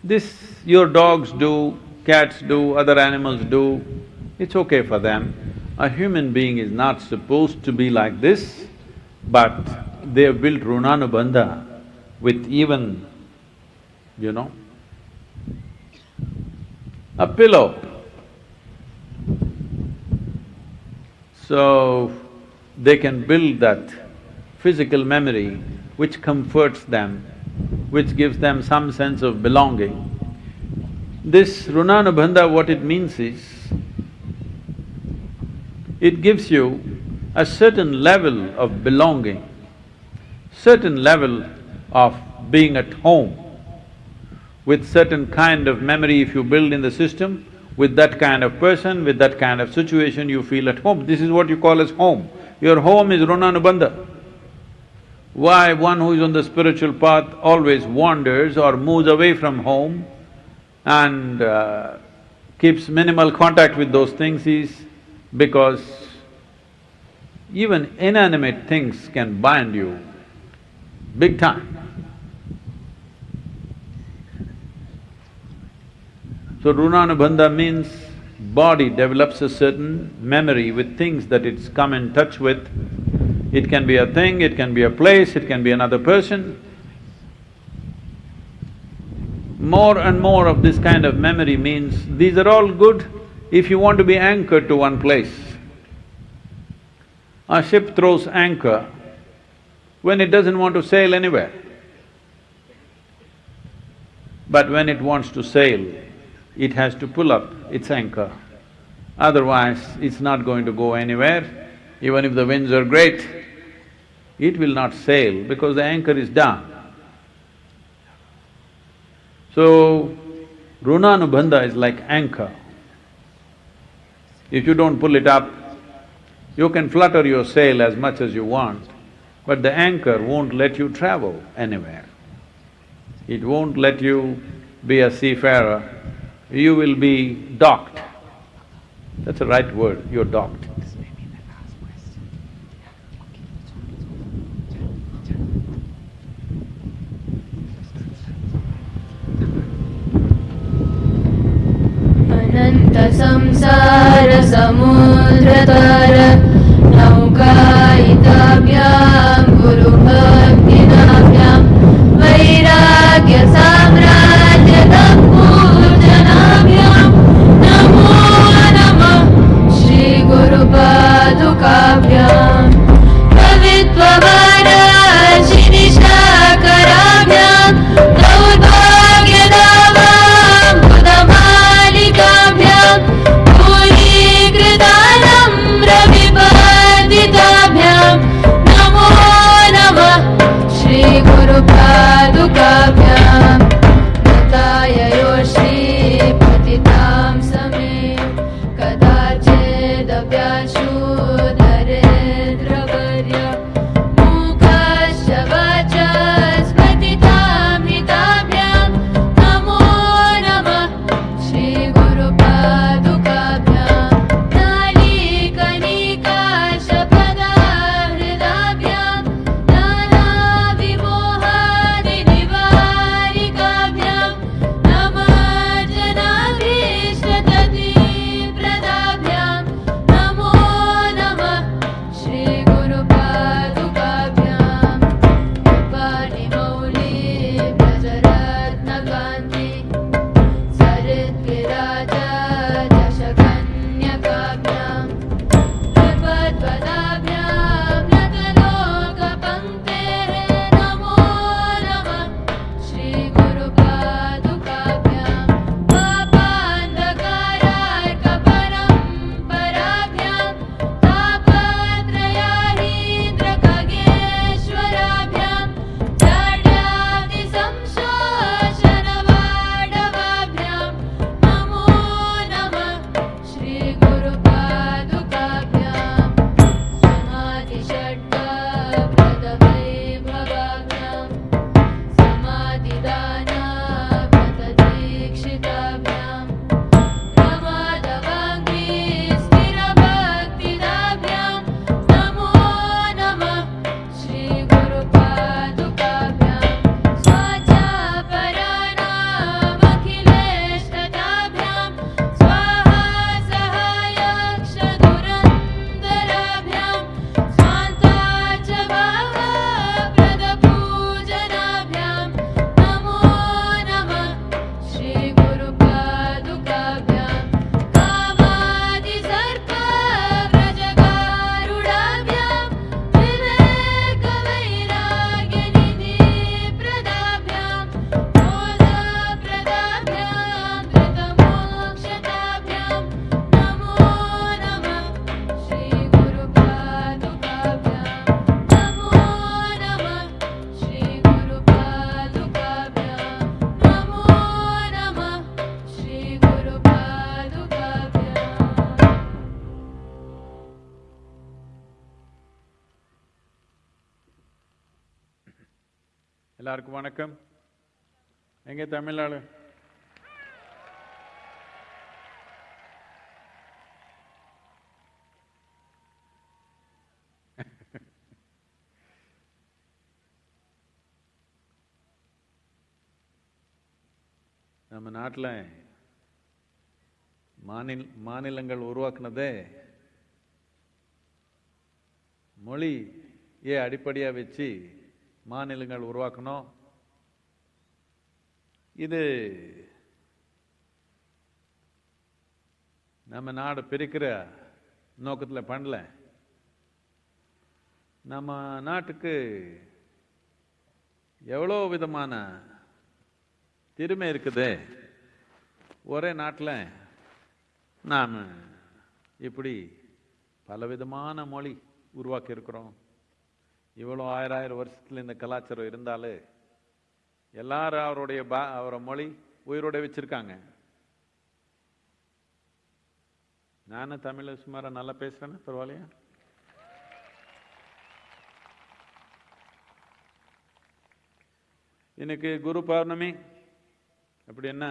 This your dogs do, cats do, other animals do, it's okay for them. A human being is not supposed to be like this, but they have built Runanubandha with even, you know, a pillow. So, they can build that physical memory which comforts them, which gives them some sense of belonging. This Runanubandha, what it means is, it gives you a certain level of belonging, certain level of being at home. With certain kind of memory if you build in the system, with that kind of person, with that kind of situation, you feel at home. This is what you call as home. Your home is Runanubandha. Why one who is on the spiritual path always wanders or moves away from home and uh, keeps minimal contact with those things is because even inanimate things can bind you big time. So Runanubandha means body develops a certain memory with things that it's come in touch with. It can be a thing, it can be a place, it can be another person. More and more of this kind of memory means these are all good if you want to be anchored to one place. A ship throws anchor when it doesn't want to sail anywhere. But when it wants to sail, it has to pull up its anchor. Otherwise, it's not going to go anywhere. Even if the winds are great, it will not sail because the anchor is down. So, runanubandha is like anchor. If you don't pull it up, you can flutter your sail as much as you want, but the anchor won't let you travel anywhere. It won't let you be a seafarer, you will be docked. That's the right word, you're docked. संसार समुद्रतर नौकायिताभ्यां गुरुभक्तिनाभ्यां वैराग्य எல்லாருக்கும் வணக்கம். எங்க தமிழ்நாடு? நம்ம நாட்டில் மாநில மாநிலங்கள் உருவாக்குனதே மொழியை அடிப்படையாக வச்சு மாநிலங்கள் உருவாக்கணும். இது நம்ம நாடு பிரிக்கிற நோக்கத்தில் பண்ணல. நம்ம நாட்டுக்கு எவ்வளோ விதமான திறமை இருக்குது? ஒரே நாட்டில் நாம் இப்படி பலவிதமான மொழி உருவாக்கியிருக்கிறோம். இவ்வளோ ஆயிரம் ஆயிரம் வருஷத்துல இந்த கலாச்சாரம் இருந்தாலே எல்லாரும் அவருடைய பா அவரை மொழி உயிரோட வச்சிருக்காங்க. நானும் தமிழ் சுமாரா நல்லா பேசுகிறேன்னு பரவாயில்லையா? இன்னைக்கு குரு பௌர்ணமி அப்படி என்ன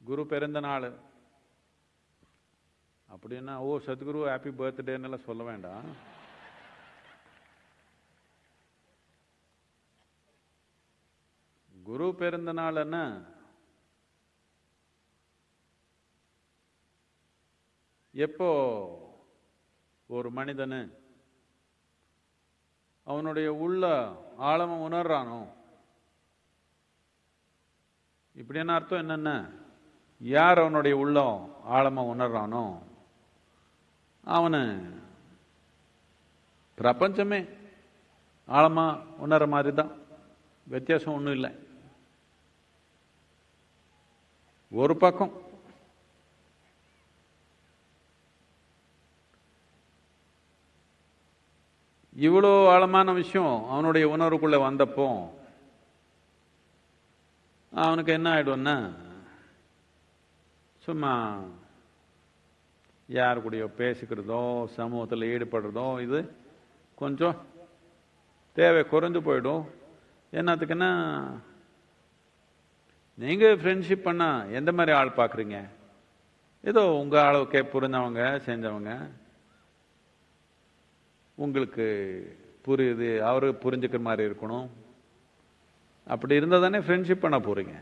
குரு பிறந்த நாள். அப்படின்னா ஓ சத்குரு ஹாப்பி பர்த்டேன்னு சொல்ல வேண்டாம். குரு பிறந்த நாள்னா எப்போ ஒரு மனிதனு அவனுடைய உள்ள ஆழமா உணர்றானோ? இப்படியான அர்த்தம் என்னென்ன? யார் அவனுடைய உள்ளம் ஆழமா உணர்றானோ? அவனு பிரபஞ்சமே ஆழமா உணர்ற மாதிரி தான் வித்தியாசம் ஒன்றும் இல்லை. ஒரு பக்கம். இவ்வளோ ஆழமான விஷயம் அவனுடைய உணர்வுக்குள்ளே வந்தப்போ அவனுக்கு என்ன ஆகிடும்னா சும்மா யார் கூடயோ பேசிக்கிறதோ சமூகத்தில் ஈடுபடுறதோ இது கொஞ்சம் தேவை குறைஞ்சு போயிடும். என்னத்துக்குன்னா நீங்க ஃப்ரெண்ட்ஷிப் பண்ணா எந்த மாதிரி ஆள் பார்க்குறீங்க? ஏதோ உங்க அளவுக்கே புரிஞ்சவங்க செஞ்சவங்க. உங்களுக்கு புரியுது அவரு புரிஞ்சுக்கிற மாதிரி இருக்கணும். அப்படி இருந்தால் தானே ஃப்ரெண்ட்ஷிப் பண்ண போறீங்க.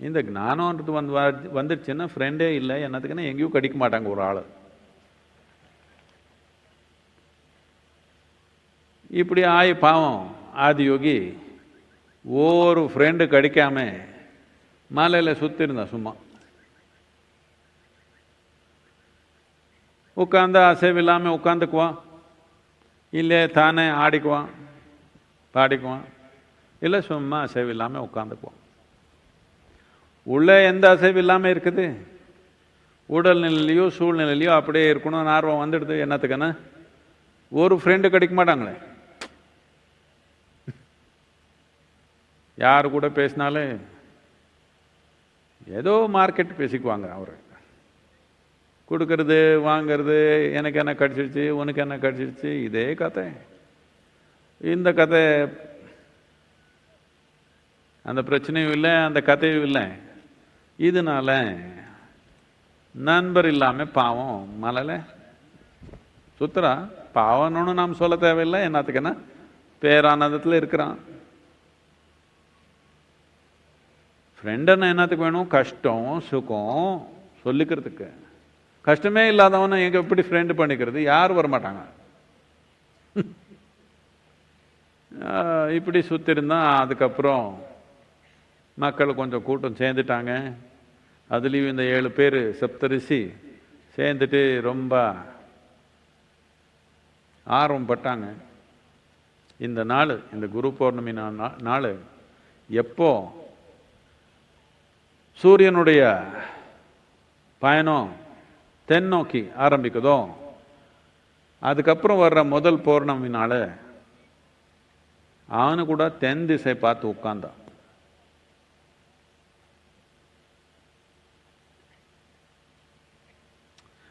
இந்த ஞானம்ன்றது வந்து வந்துடுச்சுன்னா ஃப்ரெண்டே இல்லை என்னத்துக்குன்னா எங்கேயும் கடிக்க மாட்டாங்க ஒரு ஆள். இப்படி ஆயி பாவம் ஆதி யோகி ஒரு ஃப்ரெண்டு கிடைக்காம மலையில் சுற்றிருந்தேன் சும்மா. உட்காந்து அசைவில்லாமல் உட்காந்துக்குவான் இல்லை தானே ஆடிக்குவான் பாடிக்குவான் இல்லை சும்மா அசைவில்லாமல் உட்காந்துக்குவான் உள்ளே எந்த அசைவு இல்லாமல் இருக்குது? உடல்நிலையிலையோ சூழ்நிலையிலையோ அப்படியே இருக்கணும்னு ஆர்வம் வந்துடுது என்னத்துக்குன்னா. ஒரு ஃப்ரெண்டு கிடைக்க மாட்டாங்களே. யார் கூட பேசினாலும் ஏதோ மார்க்கெட் பேசிக்குவாங்க அவர். கொடுக்கறது வாங்கிறது எனக்கு என்ன கடிச்சிருச்சு உனக்கு என்ன கடிச்சிருச்சு இதே கதை. இந்த கதை அந்த பிரச்சனையும் இல்லை அந்த கதையும் இல்லை. இதனால நண்பர் இல்லாம பாவம் மலலை. சுத்தரா பாவம்னு நாம் சொல்ல தேவையில்லை என்னத்துக்குன்னா பேரானந்தத்தில் இருக்கிறான். ஃப்ரெண்டுன்னு என்னத்துக்கு வேணும்? கஷ்டம் சுகம் சொல்லிக்கிறதுக்கு. கஷ்டமே இல்லாதவனை எங்க எப்படி ஃப்ரெண்டு பண்ணிக்கிறது? யாரும் வரமாட்டாங்க. இப்படி சுற்றிருந்தான் அதுக்கப்புறம் மக்கள் கொஞ்சம் கூட்டம் சேர்ந்துட்டாங்க. அதுலேயும் இந்த ஏழு பேர் சப்தரிசி சேர்ந்துட்டு ரொம்ப ஆர்வம் பட்டாங்க. இந்த நாள் இந்த குரு பௌர்ணமி நாள் எப்போ சூரியனுடைய பயணம் தென்னோக்கி ஆரம்பிக்குதோ அதுக்கப்புறம் வர்ற முதல் பௌர்ணமி அவனு கூட தென் திசை பார்த்து உட்கார்ந்தான்.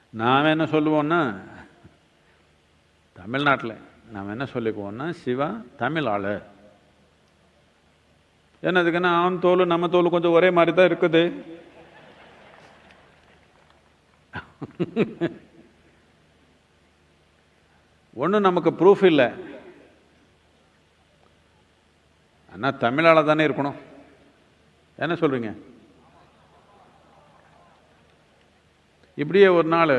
நாம் என்ன சொல்லுவோன்னா தமிழ்நாட்டில் நாம் என்ன சொல்லிக்குவோன்னா சிவா தமிழ் ஆளு என்னதுக்குன்னா அவன் தோல் நம்ம தோல் கொஞ்சம் ஒரே மாதிரி தான் இருக்குது. ஒன்றும் நமக்கு ப்ரூஃப் இல்லை. ஆனால் தமிழால் தானே இருக்கணும். என்ன சொல்கிறீங்க இப்படியே ஒரு நாள்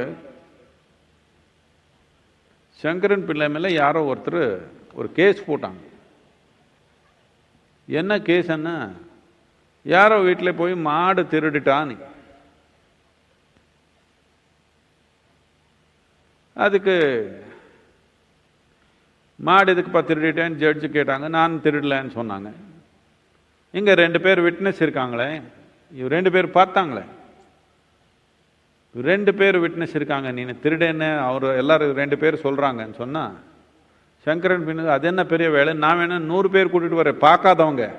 சங்கரன் பிள்ளை மேலே யாரோ ஒருத்தர் ஒரு கேஸ் போட்டாங்க. என்ன கேஸ்ன்னா யாரோ வீட்டில் போய் மாடு திருடிட்டான்னு அதுக்கு மாடு எதுக்குப்பா திருடிட்டேன்னு ஜட்ஜு கேட்டாங்க. நான் திருடலன்னு சொன்னாங்க. இங்கே ரெண்டு பேர் விட்னஸ் இருக்காங்களே. இவர் ரெண்டு பேர் பார்த்தாங்களே. ரெண்டு பேர் விட்னஸ் இருக்காங்க. நீ திருடேன்னு அவர் எல்லாரும் ரெண்டு பேர் சொல்கிறாங்கன்னு சொன்னால் சங்கரன் பின்னு அது என்ன பெரிய வேலை? நான் வேணும் நூறு பேர் கூட்டிட்டு வரேன். பார்க்காதவங்க.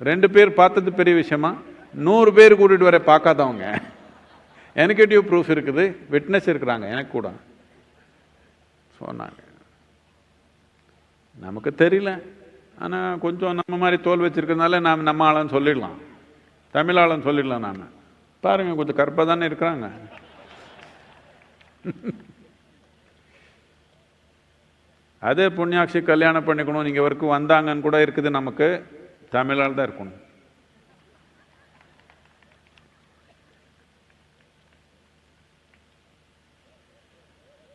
ரெண்டு பேர் பார்த்தது பெரிய விஷயமா? நூறு பேர் கூட்டிட்டு வர பார்க்காதவங்க. எனக்கேட்டிவ் ப்ரூஃப் இருக்குது. விட்னஸ் இருக்கிறாங்க எனக்கு கூட. சொன்னாங்க. நமக்கு தெரியல. ஆனால் கொஞ்சம் நம்ம மாதிரி தோல் வச்சுருக்கிறதுனால நாம் நம்ம ஆளுன்னு சொல்லிடலாம். தமிழ் ஆளுன்னு சொல்லிடலாம் நாம். பாருங்க கொஞ்சம் கருப்பாக தானே இருக்கிறாங்க. அதே புண்ணியாட்சி கல்யாணம் பண்ணிக்கணும். நீங்கள் வரைக்கும் வந்தாங்கன்னு கூட இருக்குது நமக்கு. தமிழால் தான் இருக்கணும்.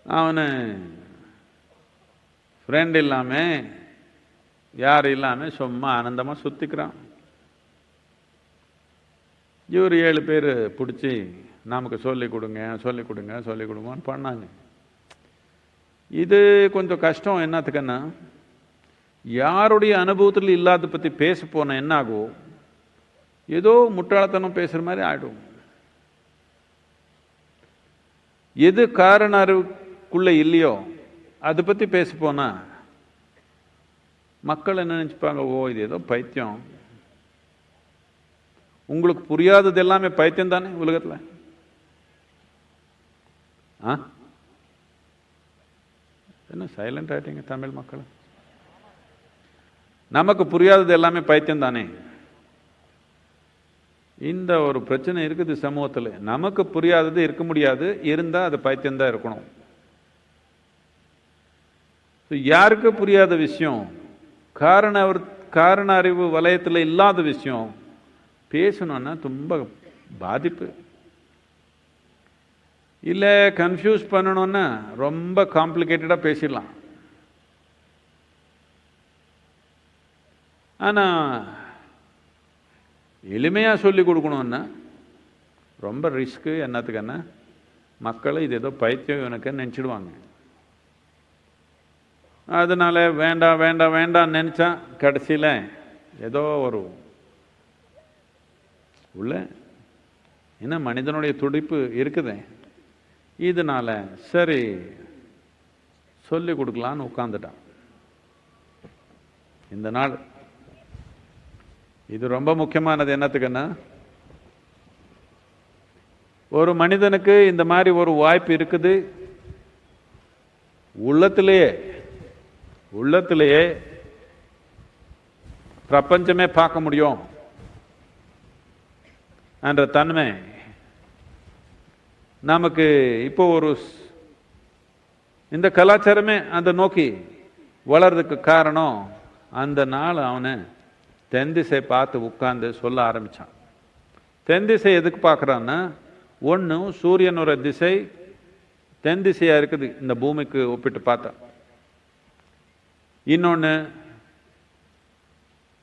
அவனு ஃப்ரெண்ட் இல்லாமல் யார் இல்லாமல் சும்மா ஆனந்தமாக சுற்றிக்கிறான் இவர் ஏழு பேர் பிடிச்சி நமக்கு சொல்லிக் கொடுங்க சொல்லிக் கொடுங்க சொல்லிக் கொடுங்கன்னு பண்ணாங்க. இது கொஞ்சம் கஷ்டம். என்னத்துக்குன்னா யாருடைய அனுபவத்தில் இல்லாத பற்றி பேச போன என்னாகோ ஏதோ முட்டாளத்தனம் பேசுகிற மாதிரி ஆகிடும் எது காரண அறிவுக்குள்ளே இல்லையோ அதை பற்றி பேச போனா மக்கள் என்ன நினச்சிப்பாங்க ஓ இது ஏதோ பைத்தியம். உங்களுக்கு புரியாதது எல்லாமே பைத்தியம் தானே உலகத்தில்? ஆ? என்ன சைலண்ட் ஆயிட்டீங்க தமிழ் மக்கள்? நமக்கு புரியாதது எல்லாமே பைத்தியம் தானே? இந்த ஒரு பிரச்சனை இருக்குது சமூகத்தில். நமக்கு புரியாதது இருக்க முடியாது. இருந்தால் அது பைத்தியம்தான் இருக்கணும். யாருக்கு புரியாத விஷயம்? காரண அவர் காரண அறிவு வலயத்தில் இல்லாத விஷயம். பேசணும்னா ரொம்ப பாதிப்பு. இல்லை கன்ஃபியூஸ் பண்ணணும்னா ரொம்ப காம்ப்ளிகேட்டடாக பேசிடலாம். ஆனால் எளிமையாக சொல்லி கொடுக்கணுன்னா ரொம்ப ரிஸ்க்கு என்னத்துக்குன்னா மக்கள் இது ஏதோ பைத்தியம் எனக்கு நினச்சிடுவாங்க. அதனால வேண்டாம் வேண்டாம் வேண்டாம் நினச்சா கடைசியில் ஏதோ ஒரு உள்ள என்ன மனிதனுடைய துடிப்பு இருக்குது. இதனால சரி சொல்லி கொடுக்கலான்னு உட்காந்துட்டான் இந்த நாள் இது ரொம்ப முக்கியமானது என்னத்துக்குன்னா ஒரு மனிதனுக்கு இந்த மாதிரி ஒரு வாய்ப்பு இருக்குது. உள்ளத்திலேயே உள்ளத்திலேயே பிரபஞ்சமே பார்க்க முடியும். என்ற தன்மை நமக்கு இப்போ ஒரு இந்த கலாச்சாரமே அந்த நோக்கி வளர்றதுக்கு காரணம் அந்த நாள் அவனை தென் திசை பார்த்து உட்காந்து சொல்ல ஆரம்பித்தான் தென் திசை எதுக்கு பார்க்குறான்னா ஒன்று சூரியனோட திசை தென் திசையாக இருக்குது இந்த பூமிக்கு ஒப்பிட்டு பார்த்தா. இன்னொன்று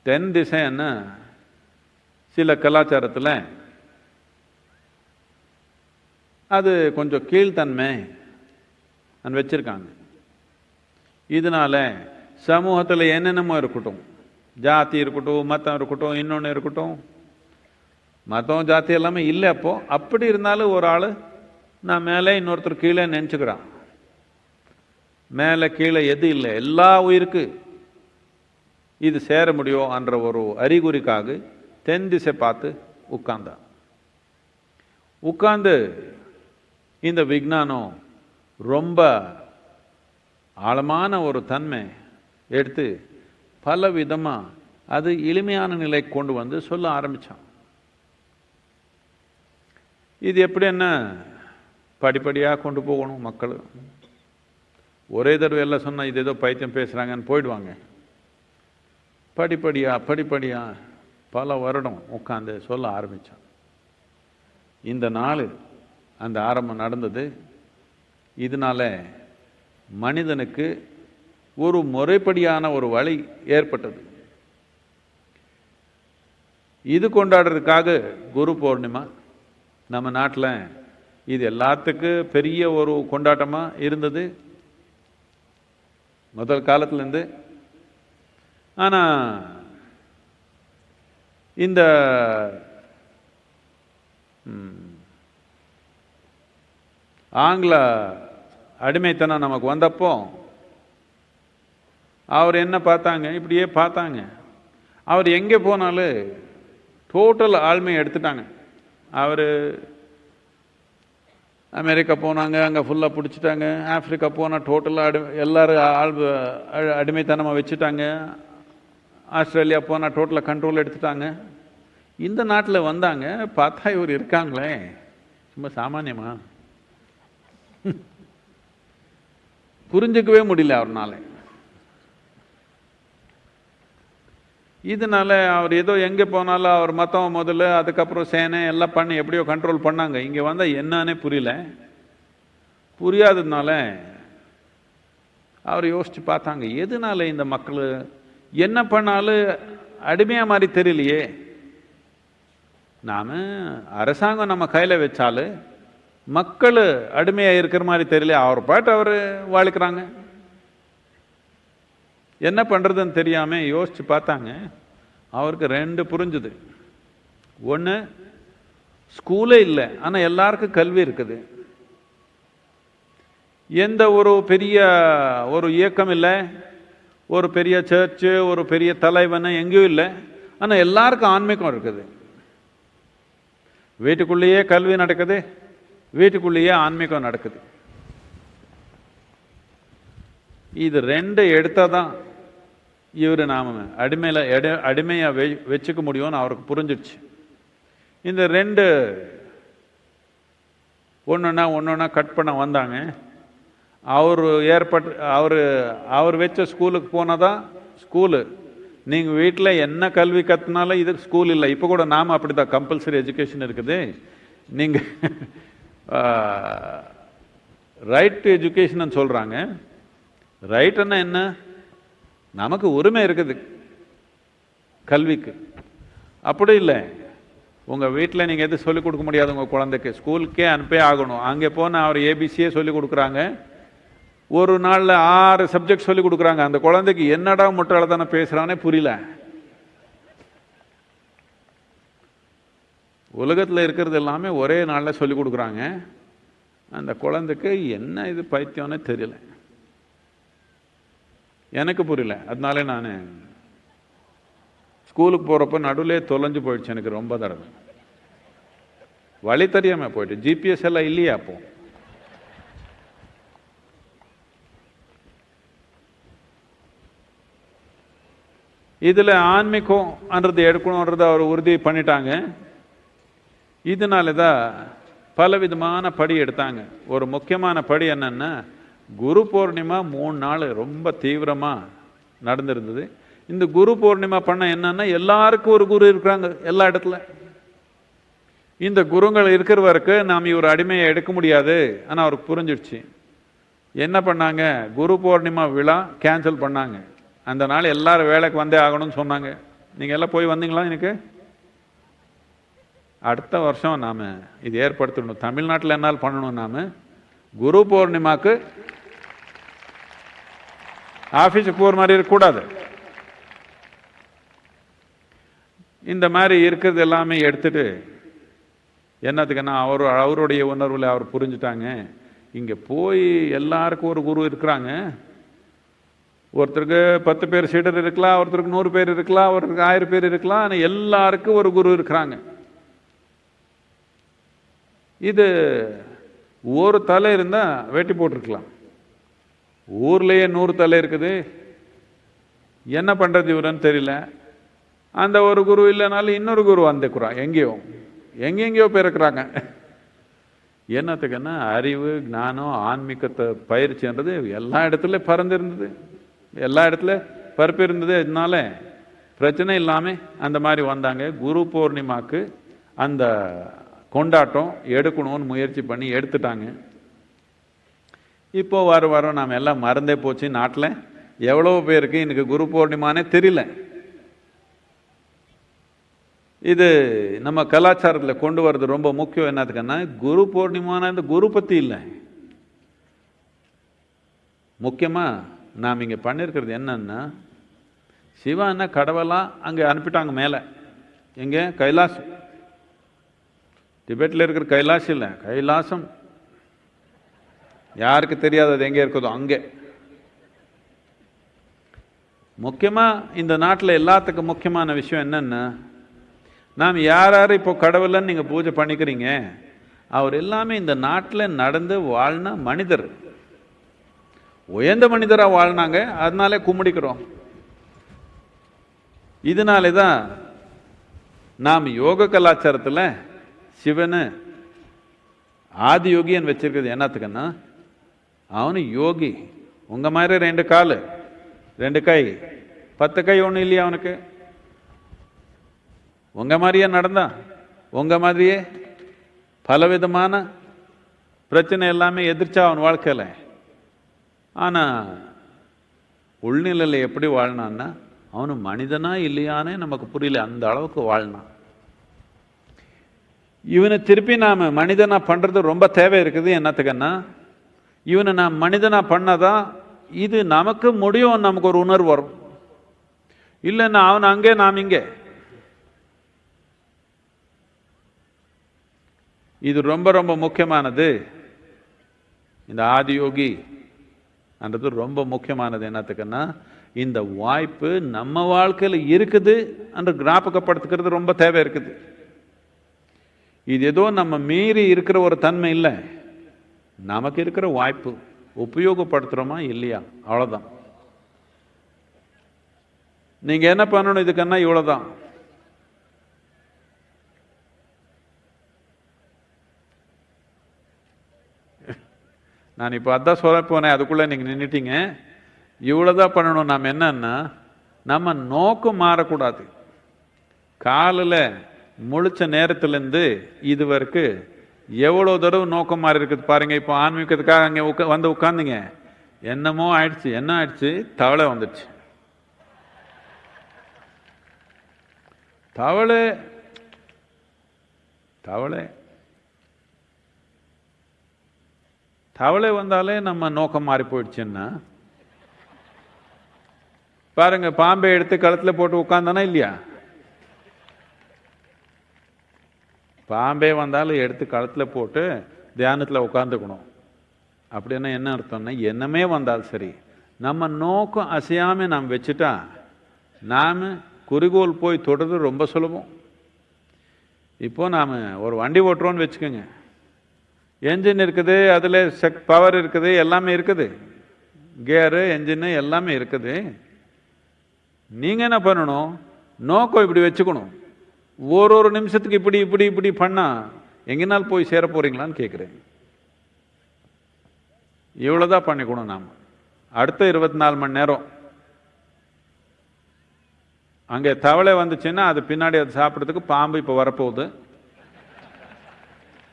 தென் திசைன்னா சில கலாச்சாரத்தில் அது கொஞ்சம் கீழ்த்தன்மை வச்சிருக்காங்க. இதனால சமூகத்தில் என்னென்னமோ இருக்கட்டும். ஜாதி இருக்கட்டும் மதம் இருக்கட்டும் இன்னொன்று இருக்கட்டும். மதம் ஜாதி எல்லாமே இல்லை அப்போது அப்படி இருந்தாலும் ஒரு ஆள் நான் மேலே இன்னொருத்தர் கீழே நினச்சிக்கிறான். மேலே கீழே எது இல்லை. எல்லா உயிருக்கு இது சேர முடியும் என்ற ஒரு அறிகுறிக்காக தென் திசை பார்த்து உட்கார்ந்தான். உட்கார்ந்து இந்த விஞ்ஞானம் ரொம்ப ஆழமான ஒரு தன்மை எடுத்து பல விதமாக அது எளிமையான நிலைக்கு கொண்டு வந்து சொல்ல ஆரம்பித்தான் இது எப்படி என்ன? படிப்படியாக கொண்டு போகணும் மக்கள். ஒரே தடவை எல்லாம் சொன்னால் இது ஏதோ பைத்தியம் பேசுகிறாங்கன்னு போயிடுவாங்க. படிப்படியா படிப்படியா பல வருடம் உட்காந்து சொல்ல ஆரம்பித்தான் இந்த நாள் அந்த ஆரம்பம் நடந்தது. இதனால மனிதனுக்கு ஒரு முறைப்படியான ஒரு வழி ஏற்பட்டது. இது கொண்டாடுறதுக்காக குரு பௌர்ணிமா நம்ம நாட்டில் இது எல்லாத்துக்கும் பெரிய ஒரு கொண்டாட்டமாக இருந்தது. முதல் காலத்துலேருந்து. ஆனால் இந்த ம். ஆங்கில அடிமைத்தனம் நமக்கு வந்தப்போ அவர் என்ன பார்த்தாங்க? இப்படியே பார்த்தாங்க. அவர் எங்கே போனாலும் டோட்டல் ஆள்மையை எடுத்துட்டாங்க. அவர் அமெரிக்கா போனாங்க அங்கே ஃபுல்லாக பிடிச்சிட்டாங்க. ஆஃப்ரிக்கா போனால் டோட்டலாக அடி எல்லோரும் ஆள் அடிமைத்தனமாக வச்சுட்டாங்க. ஆஸ்திரேலியா போனால் டோட்டலாக கண்ட்ரோல் எடுத்துட்டாங்க. இந்த நாட்டில் வந்தாங்க பார்த்தா இவர் இருக்காங்களே. சும்மா சாமானியமாக புரிஞ்சுக்கவே முடியல அவர்னால. இதனால அவர் ஏதோ எங்கே போனாலும் அவர் மத்தம் முதல்ல அதுக்கப்புறம் சேனை எல்லாம் பண்ணி எப்படியோ கண்ட்ரோல் பண்ணாங்க. இங்கே வந்தால் என்னன்னே புரியல. புரியாததுனால அவர் யோசிச்சு பார்த்தாங்க எதனால இந்த மக்கள் என்ன பண்ணாலும் அடிமையாக மாதிரி தெரியலையே. நாம் அரசாங்கம் நம்ம கையில் வச்சாலும் மக்கள் அடிமையாக இருக்கிற மாதிரி தெரியல. அவர் பாட்டு அவர் வாழ்க்கிறாங்க என்ன பண்ணுறதுன்னு தெரியாமல் யோசித்து பார்த்தாங்க. அவருக்கு ரெண்டு புரிஞ்சுது. ஒன்று ஸ்கூலே இல்லை ஆனால் எல்லாருக்கும் கல்வி இருக்குது. எந்த ஒரு பெரிய ஒரு இயக்கம் இல்லை. ஒரு பெரிய சர்ச்சு ஒரு பெரிய தலைவன் எங்கேயும் இல்லை. ஆனால் எல்லாருக்கும் ஆன்மீகம் இருக்குது. வீட்டுக்குள்ளேயே கல்வி நடக்குது. வீட்டுக்குள்ளேயே ஆன்மீகம் நடக்குது. இது ரெண்டு எடுத்தால் தான் இவர் நாம் அடிமையில் எடை அடிமையாக வெ வச்சுக்க முடியும்னு அவருக்கு புரிஞ்சிடுச்சு இந்த ரெண்டு ஒன்றுனா ஒன்றுனா கட் பண்ண வந்தாங்க. அவர் ஏற்பட்டு அவர் அவர் வச்ச ஸ்கூலுக்கு போனால் தான் ஸ்கூலு. நீங்கள் வீட்டில் என்ன கல்வி கற்றுனாலும் இது ஸ்கூல் இல்லை. இப்போ கூட நாம் அப்படி தான் கம்பல்சரி எஜுகேஷன் இருக்குது. நீங்கள் ரைட் டு எஜுகேஷன் சொல்கிறாங்க ரைட்டுன்னா என்ன? நமக்கு உரிமை இருக்குது. கல்விக்கு. அப்படி இல்லை. உங்கள் வீட்டில் நீங்கள் எது சொல்லிக் கொடுக்க முடியாது உங்கள் குழந்தைக்கு. ஸ்கூலுக்கே அனுப்பே ஆகணும். அங்கே போனால் அவர் ஏபிசியே சொல்லிக் கொடுக்குறாங்க. ஒரு நாளில் ஆறு சப்ஜெக்ட் சொல்லி கொடுக்குறாங்க. அந்த குழந்தைக்கு என்னடா முட்டாளதானே பேசுகிறானே புரியல. உலகத்தில் இருக்கிறது எல்லாமே ஒரே நாளில் சொல்லி கொடுக்குறாங்க. அந்த குழந்தைக்கு என்ன இது பைத்தியம்னே தெரியல. எனக்கு புரியல. அதனால நான் ஸ்கூலுக்கு போகிறப்ப நடுவிலே தொலைஞ்சு போயிடுச்சு எனக்கு ரொம்ப தடவை. வழி தெரியாமல் போயிட்டு. ஜிபிஎஸ் எல்லாம் இல்லையா அப்போ? இதில் ஆன்மீகம்ன்றது எடுக்கணுன்றது அவர் உறுதி பண்ணிட்டாங்க. இதனால தான் பலவிதமான படி எடுத்தாங்க. ஒரு முக்கியமான படி என்னென்னா குரு பூர்ணிமா மூணு நாள் ரொம்ப தீவிரமாக நடந்திருந்தது. இந்த குரு பூர்ணிமா பண்ண என்னன்னா எல்லாருக்கும் ஒரு குரு இருக்கிறாங்க எல்லா இடத்துல. இந்த குருங்கள் இருக்கிற வரைக்கும் நாம் இவர் அடிமையை எடுக்க முடியாது ஆனால் அவருக்கு புரிஞ்சிடுச்சு என்ன பண்ணாங்க? குரு பூர்ணிமா விழா கேன்சல் பண்ணாங்க. அந்த நாள் எல்லாரும் வேலைக்கு வந்தே ஆகணும்னு சொன்னாங்க. நீங்கள் எல்லாம் போய் வந்தீங்களா எனக்கு? அடுத்த வருஷம் நாம் இது ஏற்படுத்தணும். தமிழ்நாட்டில் என்னால் பண்ணணும் நாம்? குரு பௌர்ணிமாக்கு ஆஃபீஸுக்கு போகிற மாதிரி இருக்கக்கூடாது. இந்த மாதிரி இருக்கிறது எல்லாமே எடுத்துட்டு என்னத்துக்குன்னா அவர் அவருடைய உணர்வில் அவர் புரிஞ்சுட்டாங்க. இங்கே போய் எல்லாருக்கும் ஒரு குரு இருக்கிறாங்க. ஒருத்தருக்கு பத்து பேர் சீடர் இருக்கலாம் ஒருத்தருக்கு நூறு பேர் இருக்கலாம் ஒருத்தருக்கு ஆயிரம் பேர் இருக்கலாம் ஆனால் எல்லாருக்கும் ஒரு குரு இருக்கிறாங்க. இது ஒரு தலை இருந்தால் வெட்டி போட்டிருக்கலாம். ஊர்லேயே நூறு தலை இருக்குது. என்ன பண்ணுறது இவருன்னு தெரியல. அந்த ஒரு குரு இல்லைனாலும் இன்னொரு குரு வந்துக்குறான் எங்கேயோ எங்கெங்கேயோ பிறக்கிறாங்க. என்னத்துக்குன்னா அறிவு ஞானம் ஆன்மீகத்தை பயிற்சின்றது எல்லா இடத்துல பறந்துருந்தது. எல்லா இடத்துல பரப்பு இருந்தது. அதனால பிரச்சனை இல்லாமல் அந்த மாதிரி வந்தாங்க. குரு பூர்ணிமாக்கு அந்த கொண்டாட்டம் எடுக்கணும்னு முயற்சி பண்ணி எடுத்துட்டாங்க. இப்போ வர வாரம் நாம் எல்லாம் மறந்தே போச்சு நாட்டில். எவ்வளோ பேருக்கு எனக்கு குரு பூர்ணிமானே தெரியல. இது நம்ம கலாச்சாரத்தில் கொண்டு வர்றது ரொம்ப முக்கியம். என்னத்துக்குன்னா குரு பூர்ணிமான இந்த குரு பற்றி இல்லை. முக்கியமாக நாம் இங்கே பண்ணியிருக்கிறது என்னன்னா சிவான்னா கடவுளாக அங்கே அனுப்பிட்டாங்க மேலே. எங்கே கைலாசம். திபெட்டில் இருக்கிற கைலாசம் இல்லை. கைலாசம். யாருக்கு தெரியாது அது எங்கே இருக்குதோ அங்கே. முக்கியமாக இந்த நாட்டில் எல்லாத்துக்கும் முக்கியமான விஷயம் என்னன்னா நாம் யார் யார் இப்போ கடவுளன்னு நீங்கள் பூஜை பண்ணிக்கிறீங்க அவர் எல்லாமே இந்த நாட்டில் நடந்து வாழ்ன மனிதர். உயர்ந்த மனிதராக வாழ்னாங்க அதனாலே கும்பிடிக்கிறோம். இதனாலே தான் நாம் யோக கலாச்சாரத்தில் சிவனை ஆதி யோகின்னு வச்சிருக்கிறது. என்னத்துக்குன்னா அவனு யோகி. உங்கள் மாதிரி ரெண்டு கால் ரெண்டு கை. பத்து கை ஒன்றும் இல்லையா அவனுக்கு? உங்கள் மாதிரியே நடந்தான் உங்கள் மாதிரியே பலவிதமான பிரச்சனை எல்லாமே எதிர்ச்சா அவன் வாழ்க்கையில். ஆனால் உள்நிலையில் எப்படி வாழ்னான்னா அவனு மனிதனா இல்லையானே நமக்கு புரியல. அந்த அளவுக்கு வாழ்னான். இவனை திருப்பி நாம் மனிதனாக பண்ணுறது ரொம்ப தேவை இருக்குது என்னத்துக்குன்னா இவனை நாம் மனிதனாக பண்ணாதான் இது நமக்கு முடியும் நமக்கு ஒரு உணர்வு வரும். இல்லைன்னா அவன் அங்கே நாம் இங்கே. இது ரொம்ப ரொம்ப முக்கியமானது. இந்த ஆதியோகி என்றது ரொம்ப முக்கியமானது என்னத்துக்குன்னா இந்த வாய்ப்பு நம்ம வாழ்க்கையில் இருக்குது என்று ஞாபகப்படுத்துக்கிறது ரொம்ப தேவை இருக்குது. இது ஏதோ நம்ம மீறி இருக்கிற ஒரு தன்மை இல்லை. நமக்கு இருக்கிற வாய்ப்பு உபயோகப்படுத்துகிறோமா இல்லையா? அவ்வளோதான் நீங்கள் என்ன பண்ணணும் இதுக்குன்னா இவ்வளோதான் நான் இப்போ அதான் சொல்ல போனேன் அதுக்குள்ளே நீங்கள் நின்றுட்டீங்க இவ்வளோதான் பண்ணணும் நாம் என்னன்னா நம்ம நோக்கம் மாறக்கூடாது. காலில் முழிச்ச நேரத்துலேருந்து இது வரைக்கும் எவ்வளோ தடவை நோக்கம் மாறி இருக்குது பாருங்க. இப்போ ஆன்மீகத்துக்காக அங்கே உட்கா வந்து உட்காந்துங்க என்னமோ ஆயிடுச்சு என்ன ஆயிடுச்சு? தவளை வந்துடுச்சு. தவளை தவளை. தவளை வந்தாலே நம்ம நோக்கம் மாறி போயிடுச்சுன்னா பாருங்க பாம்பை எடுத்து கழுத்தில் போட்டு உட்காந்தானா இல்லையா? பாம்பே வந்தாலும் எடுத்து களத்தில் போட்டு தியானத்தில் உட்காந்துக்கணும் அப்படின்னா என்ன அர்த்தம்னா என்னமே வந்தாலும் சரி. நம்ம நோக்கம் அசையாமல் நாம் வச்சுட்டா நாம் குறிக்கோள் போய் தொடுறது ரொம்ப சுலபம். இப்போது நாம் ஒரு வண்டி ஓட்டுறோன்னு வச்சுக்கோங்க. என்ஜின் இருக்குது அதில் செக் பவர் இருக்குது எல்லாமே இருக்குது. கேரு என்ஜின்னு எல்லாமே இருக்குது. நீங்கள் என்ன பண்ணணும்? நோக்கம் இப்படி வச்சுக்கணும். ஒரு ஒரு நிமிஷத்துக்கு இப்படி இப்படி இப்படி பண்ணால் எங்கேனால் போய் சேர போகிறீங்களான்னு கேட்குறேன் இவ்வளோதான் பண்ணிக்கணும் நாம். அடுத்த இருபத்தி நாலு மணி நேரம். அங்கே தவளை வந்துச்சுன்னா அது பின்னாடி அது சாப்பிட்றதுக்கு பாம்பு இப்போ வரப்போகுது.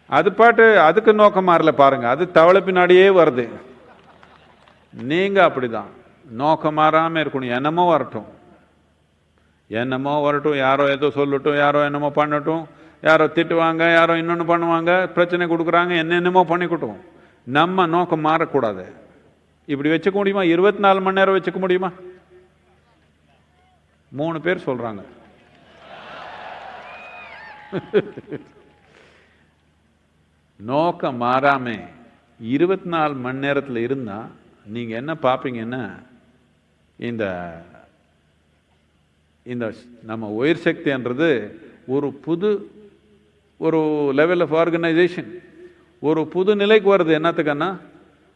அது பாட்டு அதுக்கு நோக்கம் மாறல பாருங்கள் அது தவளை பின்னாடியே வருது. நீங்க அப்படிதான். நோக்கம் மாறாமல் இருக்கணும். என்னமோ வரட்டும். என்னமோ வரட்டும் யாரோ ஏதோ சொல்லட்டும் யாரோ என்னமோ பண்ணட்டும் யாரோ திட்டுவாங்க யாரோ இன்னொன்று பண்ணுவாங்க பிரச்சனை கொடுக்குறாங்க என்னென்னமோ பண்ணிக்கட்டும். நம்ம நோக்கம் மாறக்கூடாது. இப்படி வச்சுக்க முடியுமா? இருபத்தி நாலு மணி நேரம் வச்சுக்க முடியுமா? மூணு பேர் சொல்றாங்க. நோக்கம் மாறாம இருபத்தி நாலு மணி நேரத்தில் இருந்தால் நீங்கள் என்ன பார்ப்பீங்கன்னா இந்த இந்த நம்ம உயிர் சக்தின்றது ஒரு புது ஒரு லெவல் ஆஃப் ஆர்கனைசேஷன் ஒரு புது நிலைக்கு வருது. என்னத்துக்குன்னா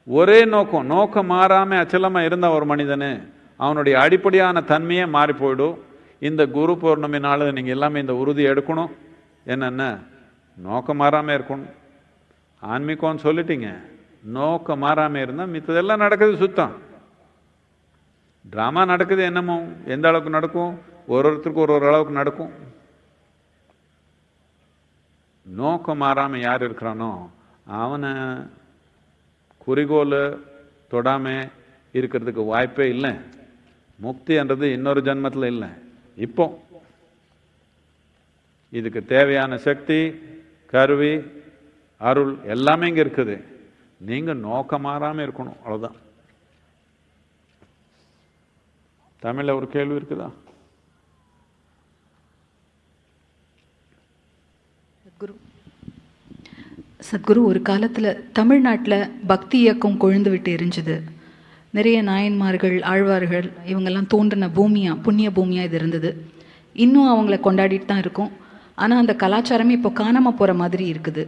ஒரே நோக்கம். நோக்கம் மாறாமல் அச்சலமாக இருந்தால் ஒரு மனிதனு அவனுடைய அடிப்படையான தன்மையே மாறி போயிடும். இந்த குரு பௌர்ணமி நாள் நீங்கள் எல்லாமே இந்த உறுதி எடுக்கணும். என்னென்ன? நோக்கம் மாறாமல் இருக்கணும். ஆன்மீகம்னு சொல்லிட்டீங்க. நோக்கம் மாறாமல் இருந்தால் மித்ததெல்லாம் நடக்குது சுத்தம். ட்ராமா நடக்குது என்னமோ. எந்த அளவுக்கு நடக்கும்? ஒரு ஒருத்தருக்கு ஒரு ஒரு அளவுக்கு நடக்கும். நோக்கம் மாறாமல் யார் இருக்கிறானோ அவனை குறிக்கோள் தொடாமல் இருக்கிறதுக்கு வாய்ப்பே இல்லை. முக்தின்றது இன்னொரு ஜென்மத்தில் இல்லை. இப்போ இதுக்கு தேவையான சக்தி கருவி அருள் எல்லாமே இங்கே இருக்குது. நீங்கள் நோக்கம் மாறாமல் இருக்கணும் அவ்வளோதான் தமிழில் ஒரு கேள்வி இருக்குதா குரு சத்குரு ஒரு காலத்தில் தமிழ்நாட்டில் பக்தி இயக்கம் கொழுந்து விட்டு எரிஞ்சுது. நிறைய நாயன்மார்கள் ஆழ்வார்கள் இவங்கெல்லாம் தோன்றின பூமியாக புண்ணிய பூமியாக இது இருந்தது. இன்னும் அவங்கள கொண்டாடிட்டு தான் இருக்கோம். ஆனால் அந்த கலாச்சாரமே இப்போ காணாமல் போகிற மாதிரி இருக்குது.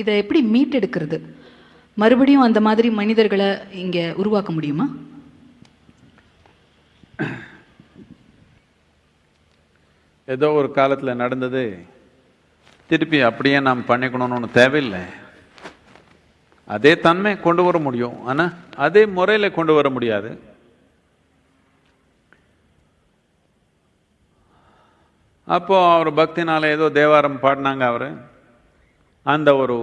இதை எப்படி மீட்டெடுக்கிறது? மறுபடியும் அந்த மாதிரி மனிதர்களை இங்கே உருவாக்க முடியுமா? ஏதோ ஒரு காலத்தில் நடந்தது திருப்பி அப்படியே நாம் பண்ணிக்கணும்னு ஒன்று தேவையில்லை. அதே தன்மை கொண்டு வர முடியும். ஆனால் அதே முறையில் கொண்டு வர முடியாது. அப்போ அவர் பக்தினால் ஏதோ தேவாரம் பாடினாங்க அவர். அந்த ஒரு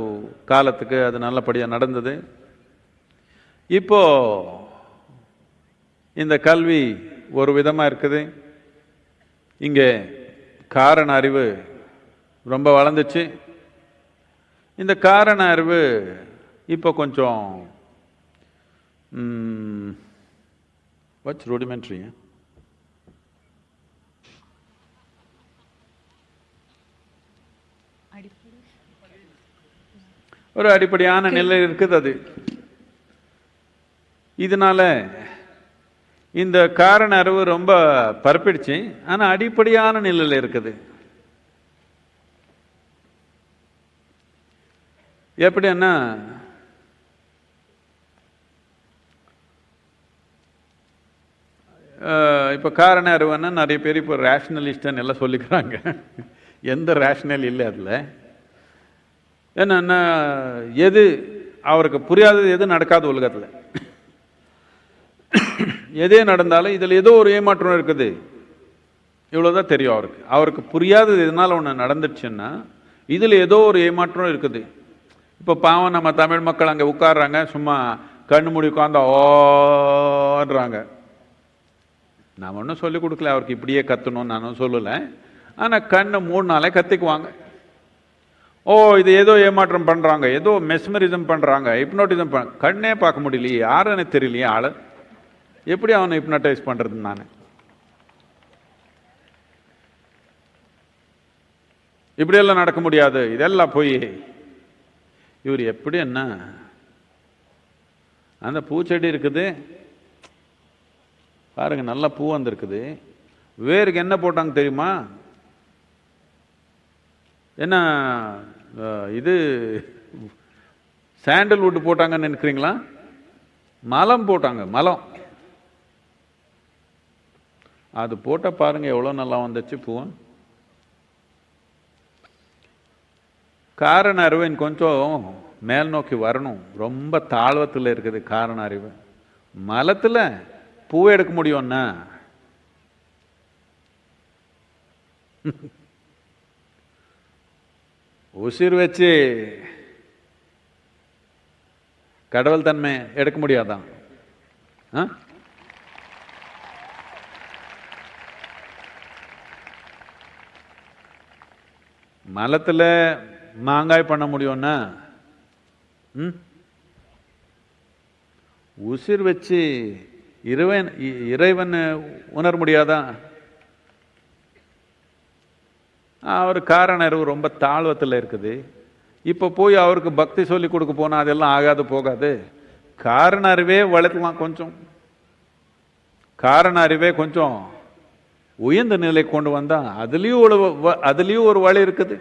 காலத்துக்கு அது நல்லபடியாக நடந்தது. இப்போ இந்த கல்வி ஒரு விதமாக இருக்குது. இங்கே காரண அறிவு ரொம்ப வளர்ந்துச்சு. இந்த காரண அறிவு இப்போ கொஞ்சம் வாட்ஸ் ரூடிமெண்ட்ரி ஒரு அடிப்படையான நிலை இருக்குது அது. இதனால இந்த காரண அறிவு ரொம்ப பரப்பிடுச்சு. ஆனா அடிப்படையான நிலையில் இருக்குது. எப்படின்னா இப்போ காரண அறிவுன்னா நிறைய பேர் இப்போ ரேஷனலிஸ்டன் எல்லாம் சொல்லிக்கிறாங்க. எந்த ரேஷனல் இல்லை அதில். என்னன்னா எது அவருக்கு புரியாதது எது நடக்காது உலகத்தில். எதே நடந்தாலும் இதில் ஏதோ ஒரு ஏமாற்றம் இருக்குது. இவ்வளோதான் தெரியும் அவருக்கு. அவருக்கு புரியாதது எதனால் ஒன்று நடந்துச்சுன்னா இதில் ஏதோ ஒரு ஏமாற்றம் இருக்குது. இப்போ பாவம் நம்ம தமிழ் மக்கள் அங்கே உட்காடுறாங்க சும்மா கண்ணு மூடி உட்காந்து ஓடுறாங்க நான் ஒன்றும் சொல்லிக் கொடுக்கல அவருக்கு இப்படியே கத்தணும்னு நானும் சொல்லலை. ஆனால் கண்ணை நாளே கத்திக்குவாங்க. ஓ இது ஏதோ ஏமாற்றம் பண்ணுறாங்க ஏதோ மெஸ்மரிசம் பண்ணுறாங்க ஹிப்னோட்டிசம் பண்ண கண்ணே பார்க்க முடியலையே யாருன்னு தெரியலையே ஆள். எப்படி அவனை ஹிப்னடைஸ் பண்ணுறது நான்? இப்படியெல்லாம் நடக்க முடியாது. இதெல்லாம் போய் இவர் எப்படி என்ன? அந்த பூச்செடி இருக்குது. பாருங்க நல்ல பூ வந்திருக்குது. வேருக்கு என்ன போட்டாங்க தெரியுமா? என்ன இது சாண்டல்வுட் போட்டாங்கன்னு நினைக்கிறீங்களா? மலம் போட்டாங்க மலம். அது போட்ட பாருங்க எவ்வளோ நல்லா வந்துச்சு பூவன் காரண அறிவு கொஞ்சம் மேல் நோக்கி வரணும். ரொம்ப தாழ்வத்தில் இருக்குது காரண அறிவு. மலத்தில் பூவை எடுக்க முடியும்னா? உசிர் வச்சு கடவுள் தன்மை எடுக்க முடியாதான். ஆ? மாங்காய் பண்ண முடியும்னா ம்? உசிர் வச்சு இறைவன் இ- இறைவன் உணர முடியாதா? அவர் காரண அறிவு ரொம்ப தாழ்வத்தில் இருக்குது. இப்போ போய் அவருக்கு பக்தி சொல்லி கொடுக்க போனால் அதெல்லாம் ஆகாது போகாது. காரண அறிவே வளர்க்கலாம் கொஞ்சம். காரண அறிவே கொஞ்சம் உயர்ந்த நிலை கொண்டு வந்தால் அதுலேயும் ஒரு வ- அதுலேயும் ஒரு வழி இருக்குது.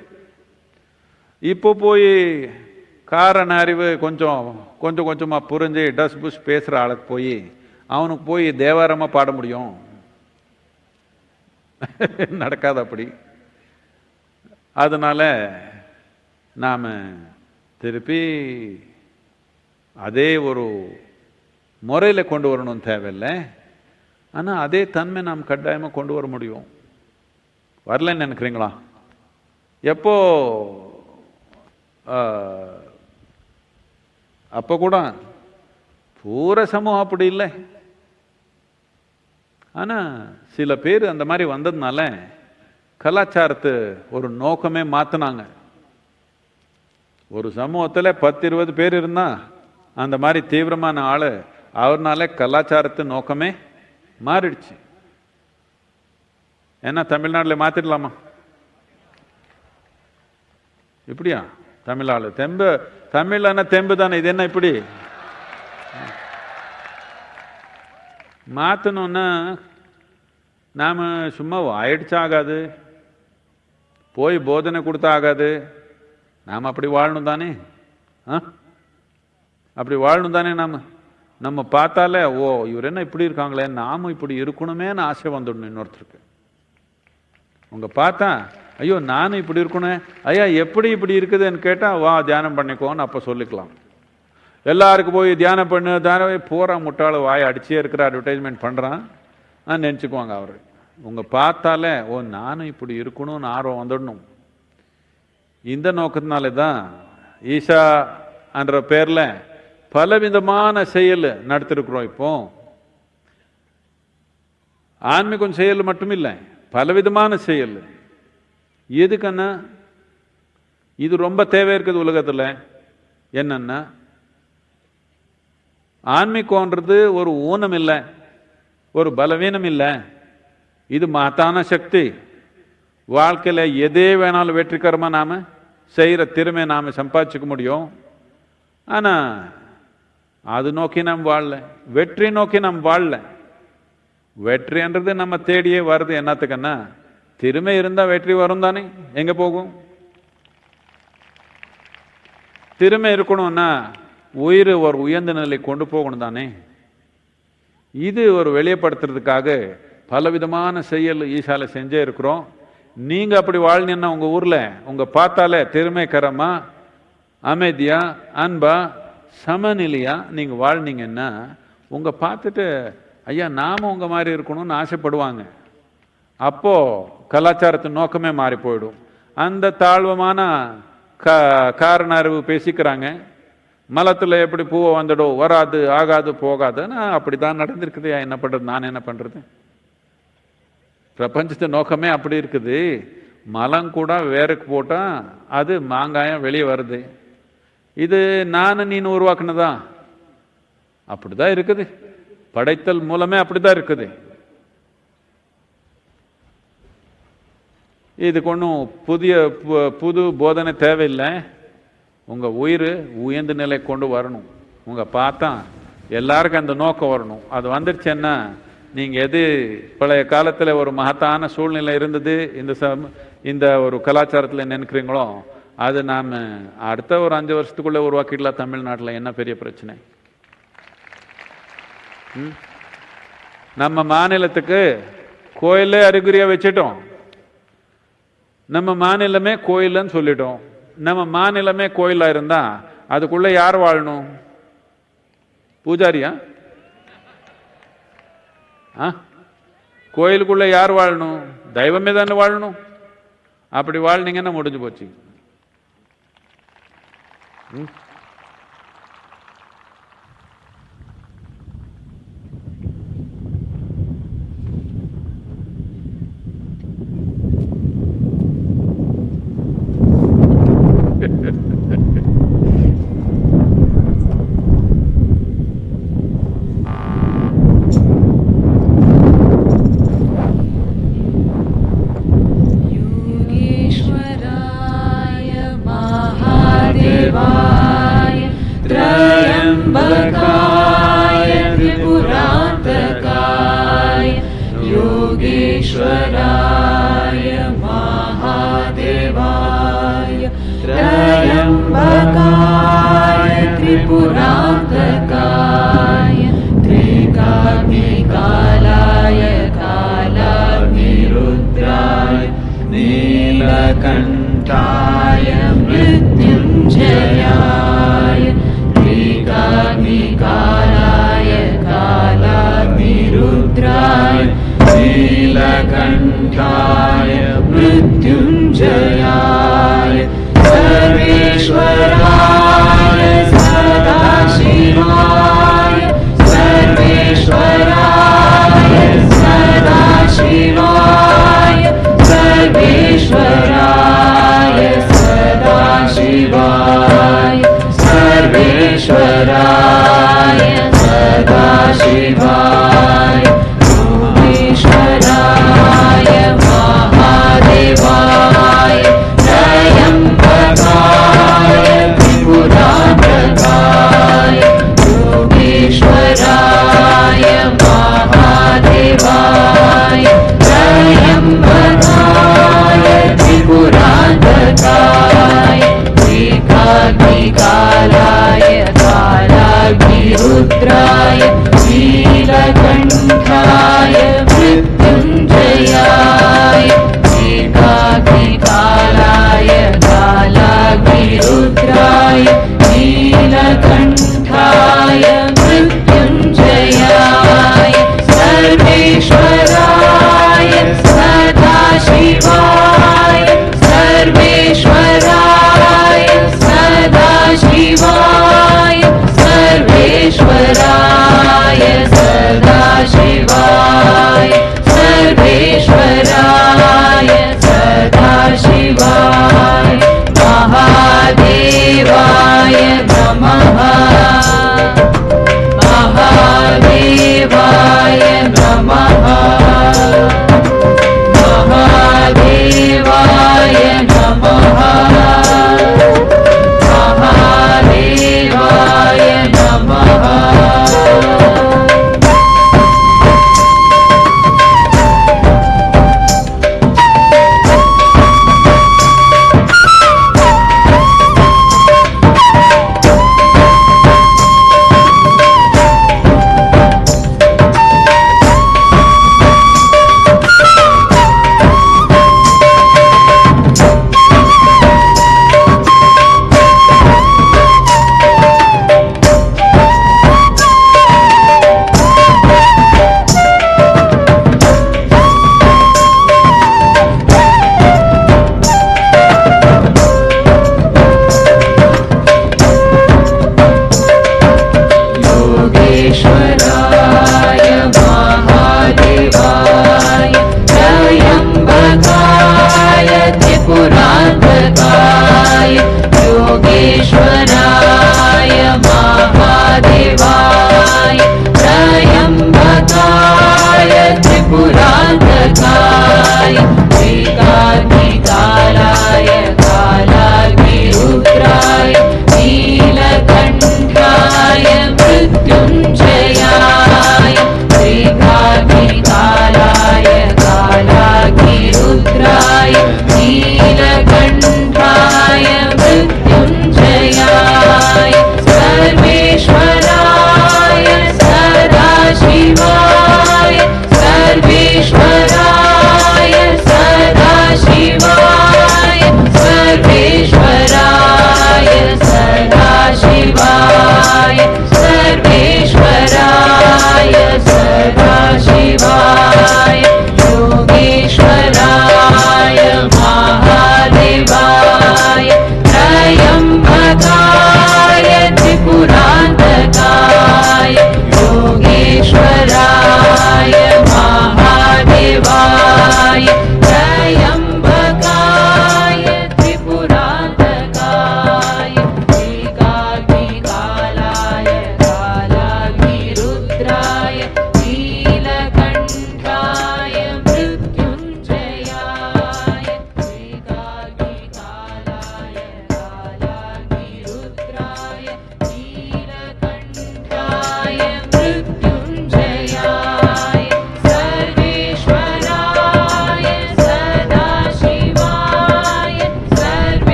இப்போ போய் காரண அறிவு கொஞ்சம் கொஞ்சம் கொஞ்சமாக புரிஞ்சு டஸ் புஷ் பேசுகிற ஆளுக்கு போய் அவனுக்கு போய் தேவாரமாக பாட முடியும். நடக்காது அப்படி. அதனால் நாம் திருப்பி அதே ஒரு முறையில் கொண்டு வரணும் தேவையில்லை. ஆனால் அதே தன்மை நாம் கட்டாயமாக கொண்டு வர முடியும். வரலன்னு நினைக்கிறீங்களா? எப்போது அப்போ கூட பூர சமூகம் அப்படி இல்லை. ஆனா சில பேர் அந்த மாதிரி வந்ததுனால கலாச்சாரத்து ஒரு நோக்கமே மாற்றினாங்க ஒரு சமூகத்தில் பத்து இருபது பேர் இருந்தா அந்த மாதிரி தீவிரமான ஆள் அவர்னால கலாச்சாரத்து நோக்கமே மாறிடுச்சு. என்ன தமிழ்நாட்டில் மாற்றிடலாமா இப்படியா? தமிழ் ஆளு தெம்பு தமிழ்னா தெம்பு தானே இது என்ன இப்படி? மாற்றணும்னா நாம் சும்மா ஆயிடுச்சாகாது போய் போதனை கொடுத்தா ஆகாது நாம் அப்படி வாழணும் தானே? ஆ? அப்படி வாழணும் தானே நாம்? நம்ம பார்த்தாலே ஓ இவர் என்ன இப்படி இருக்காங்களே? நாமும் இப்படி இருக்கணுமேன்னு ஆசை வந்துடணும் இன்னொருத்தருக்கு. உங்கள் பார்த்தா ஐயோ நானும் இப்படி இருக்கணும். ஐயா எப்படி இப்படி இருக்குதுன்னு கேட்டால் வா தியானம் பண்ணிக்கோன்னு அப்போ சொல்லிக்கலாம். எல்லாருக்கும் போய் தியானம் பண்ணு தியானம் போகிற முட்டாள வாய் அடிச்சே இருக்கிற அட்வர்டைஸ்மெண்ட் பண்ணுறான் நினச்சிக்குவாங்க அவர். உங்க பார்த்தாலே ஓ நானும் இப்படி இருக்கணும்னு ஆர்வம் வந்துடணும். இந்த நோக்கத்தினாலே தான் ஈஷா என்ற பேரில் பலவிதமான செயல் நடத்திருக்கிறோம் இப்போ. ஆன்மீகம் செயல் மட்டும் இல்லை பலவிதமான செயல். எதுக்கண்ணா இது ரொம்ப தேவை இருக்குது உலகத்தில். என்னன்னா ஆன்மீகம்ன்றது ஒரு ஊனம் இல்லை ஒரு பலவீனம் இல்லை. இது மகத்தான சக்தி. வாழ்க்கையில் எதே வேணாலும் வெற்றிகரமாக நாம் செய்கிற திறமை நாம் சம்பாதிச்சுக்க முடியும். ஆனால் அது நோக்கி நாம் வாழல. வெற்றி நோக்கி நாம் வாழல. வெற்றின்றது நம்ம தேடியே வருது என்னத்துக்குன்னா திறமை இருந்தால் வெற்றி வரும் தானே? எங்கே போகும்? திறமை இருக்கணும்னா உயிர் ஒரு உயர்ந்த நிலை கொண்டு போகணும் தானே? இது ஒரு வெளியப்படுத்துறதுக்காக பலவிதமான செயல் ஈசால செஞ்சே இருக்கிறோம். நீங்கள் அப்படி வாழ்னீங்கன்னா உங்கள் ஊரில் உங்கள் பார்த்தாலே திறமைக்கரமா அமைதியா அன்பா சமநிலையா நீங்கள் வாழ்னீங்கன்னா உங்கள் பார்த்துட்டு ஐயா நாம் உங்கள் மாதிரி இருக்கணும்னு ஆசைப்படுவாங்க. அப்போ கலாச்சாரத்தின் நோக்கமே மாறி போயிடும். அந்த தாழ்வமான க காரண அறிவு பேசிக்கிறாங்க. மலத்தில் எப்படி பூவை வந்துடும்? வராது ஆகாது போகாதுன்னு அப்படி தான் நடந்திருக்குது என்ன பண்ணுறது நான் என்ன பண்ணுறது பிரபஞ்சத்து நோக்கமே அப்படி இருக்குது. மலம் கூட வேருக்கு போட்டால் அது மாங்காயம் வெளியே வருது. இது நான் நீனு உருவாக்குனதா? அப்படிதான் இருக்குது. படைத்தல் மூலமே அப்படிதான் இருக்குது. இதுக்கு ஒன்றும் புதிய பு- புது போதனை தேவையில்லை. உங்கள் உயிர் உயர்ந்த நிலை கொண்டு வரணும். உங்கள் பார்த்தா எல்லாருக்கும் அந்த நோக்கம் வரணும். அது வந்துருச்சுன்னா நீங்கள் எது பழைய காலத்தில் ஒரு மகத்தான சூழ்நிலை இருந்தது இந்த சம் இந்த ஒரு கலாச்சாரத்தில் நினைக்கிறீங்களோ அது நாம் அடுத்த ஒரு அஞ்சு வருஷத்துக்குள்ளே உருவாக்கிடலாம் தமிழ்நாட்டில். என்ன பெரிய பிரச்சனை? ம்? நம்ம மாநிலத்துக்கு கோயிலே அறிகுறியாக வச்சிட்டோம். நம்ம மாநிலமே கோயில்னு சொல்லிட்டோம். நம்ம மாநிலமே கோயிலாக இருந்தா அதுக்குள்ள யார் வாழணும்? பூஜாரியா? ஆ? கோயிலுக்குள்ள யார் வாழணும்? தெய்வமே தானே வாழணும். அப்படி வாழ்னீங்கன்னா முடிஞ்சு போச்சு. ம்.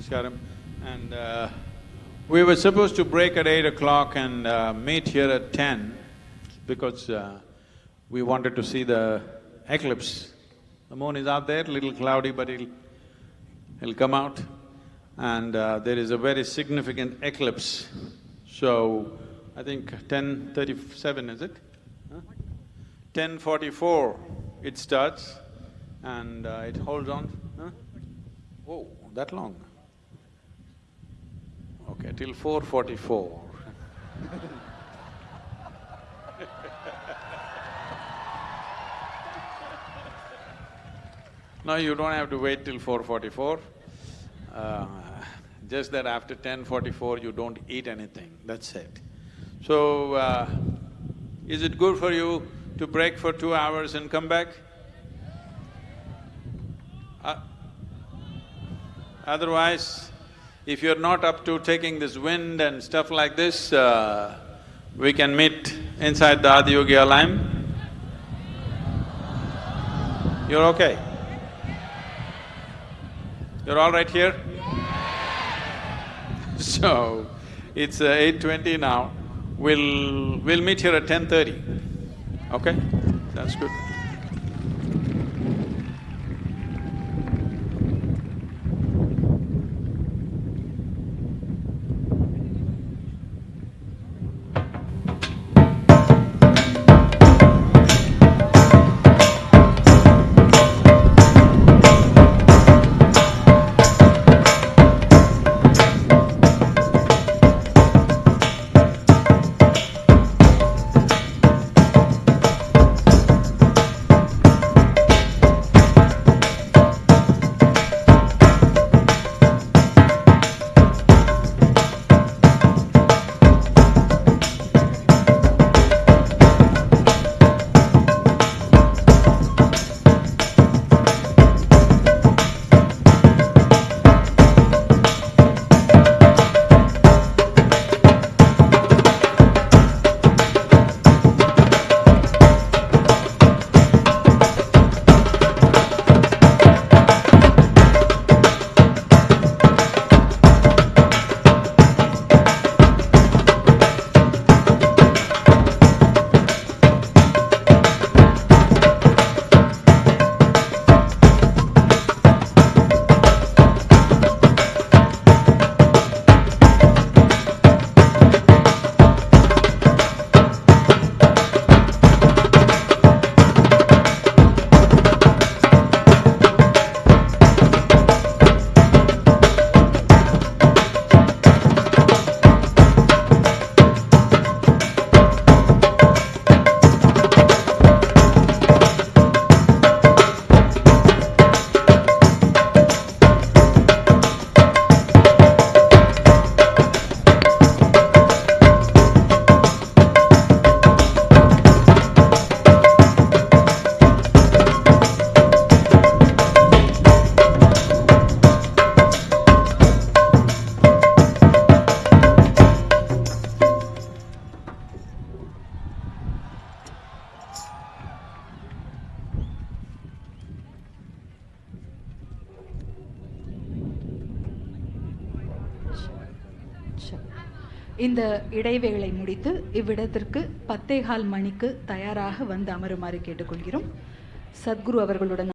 Namaskaram. And uh, we were supposed to break at eight o'clock and uh, meet here at ten because uh, we wanted to see the eclipse. The moon is out there, little cloudy, but it'll, it'll come out. And uh, there is a very significant eclipse. So, I think ten thirty-seven, is it? Ten forty-four it starts and uh, it holds on, huh? Whoa, that long? Okay, till four forty-four. No, you don't have to wait till four forty-four. Uh, just that after ten forty-four, you don't eat anything, that's it. So, uh, is it good for you to break for two hours and come back? Uh, Otherwise, if you're not up to taking this wind and stuff like this, uh, we can meet inside the Adiyogi Alayam. You're okay? You're all right here? So, it's uh, eight twenty now. We'll… we'll meet here at ten thirty. Okay? That's good. இந்த இடைவேளை முடித்து இவ்விடத்திற்கு பத்தேகால் மணிக்கு தயாராக வந்து அமருமாறு கேட்டுக்கொள்கிறோம். சத்குரு அவர்களுடன்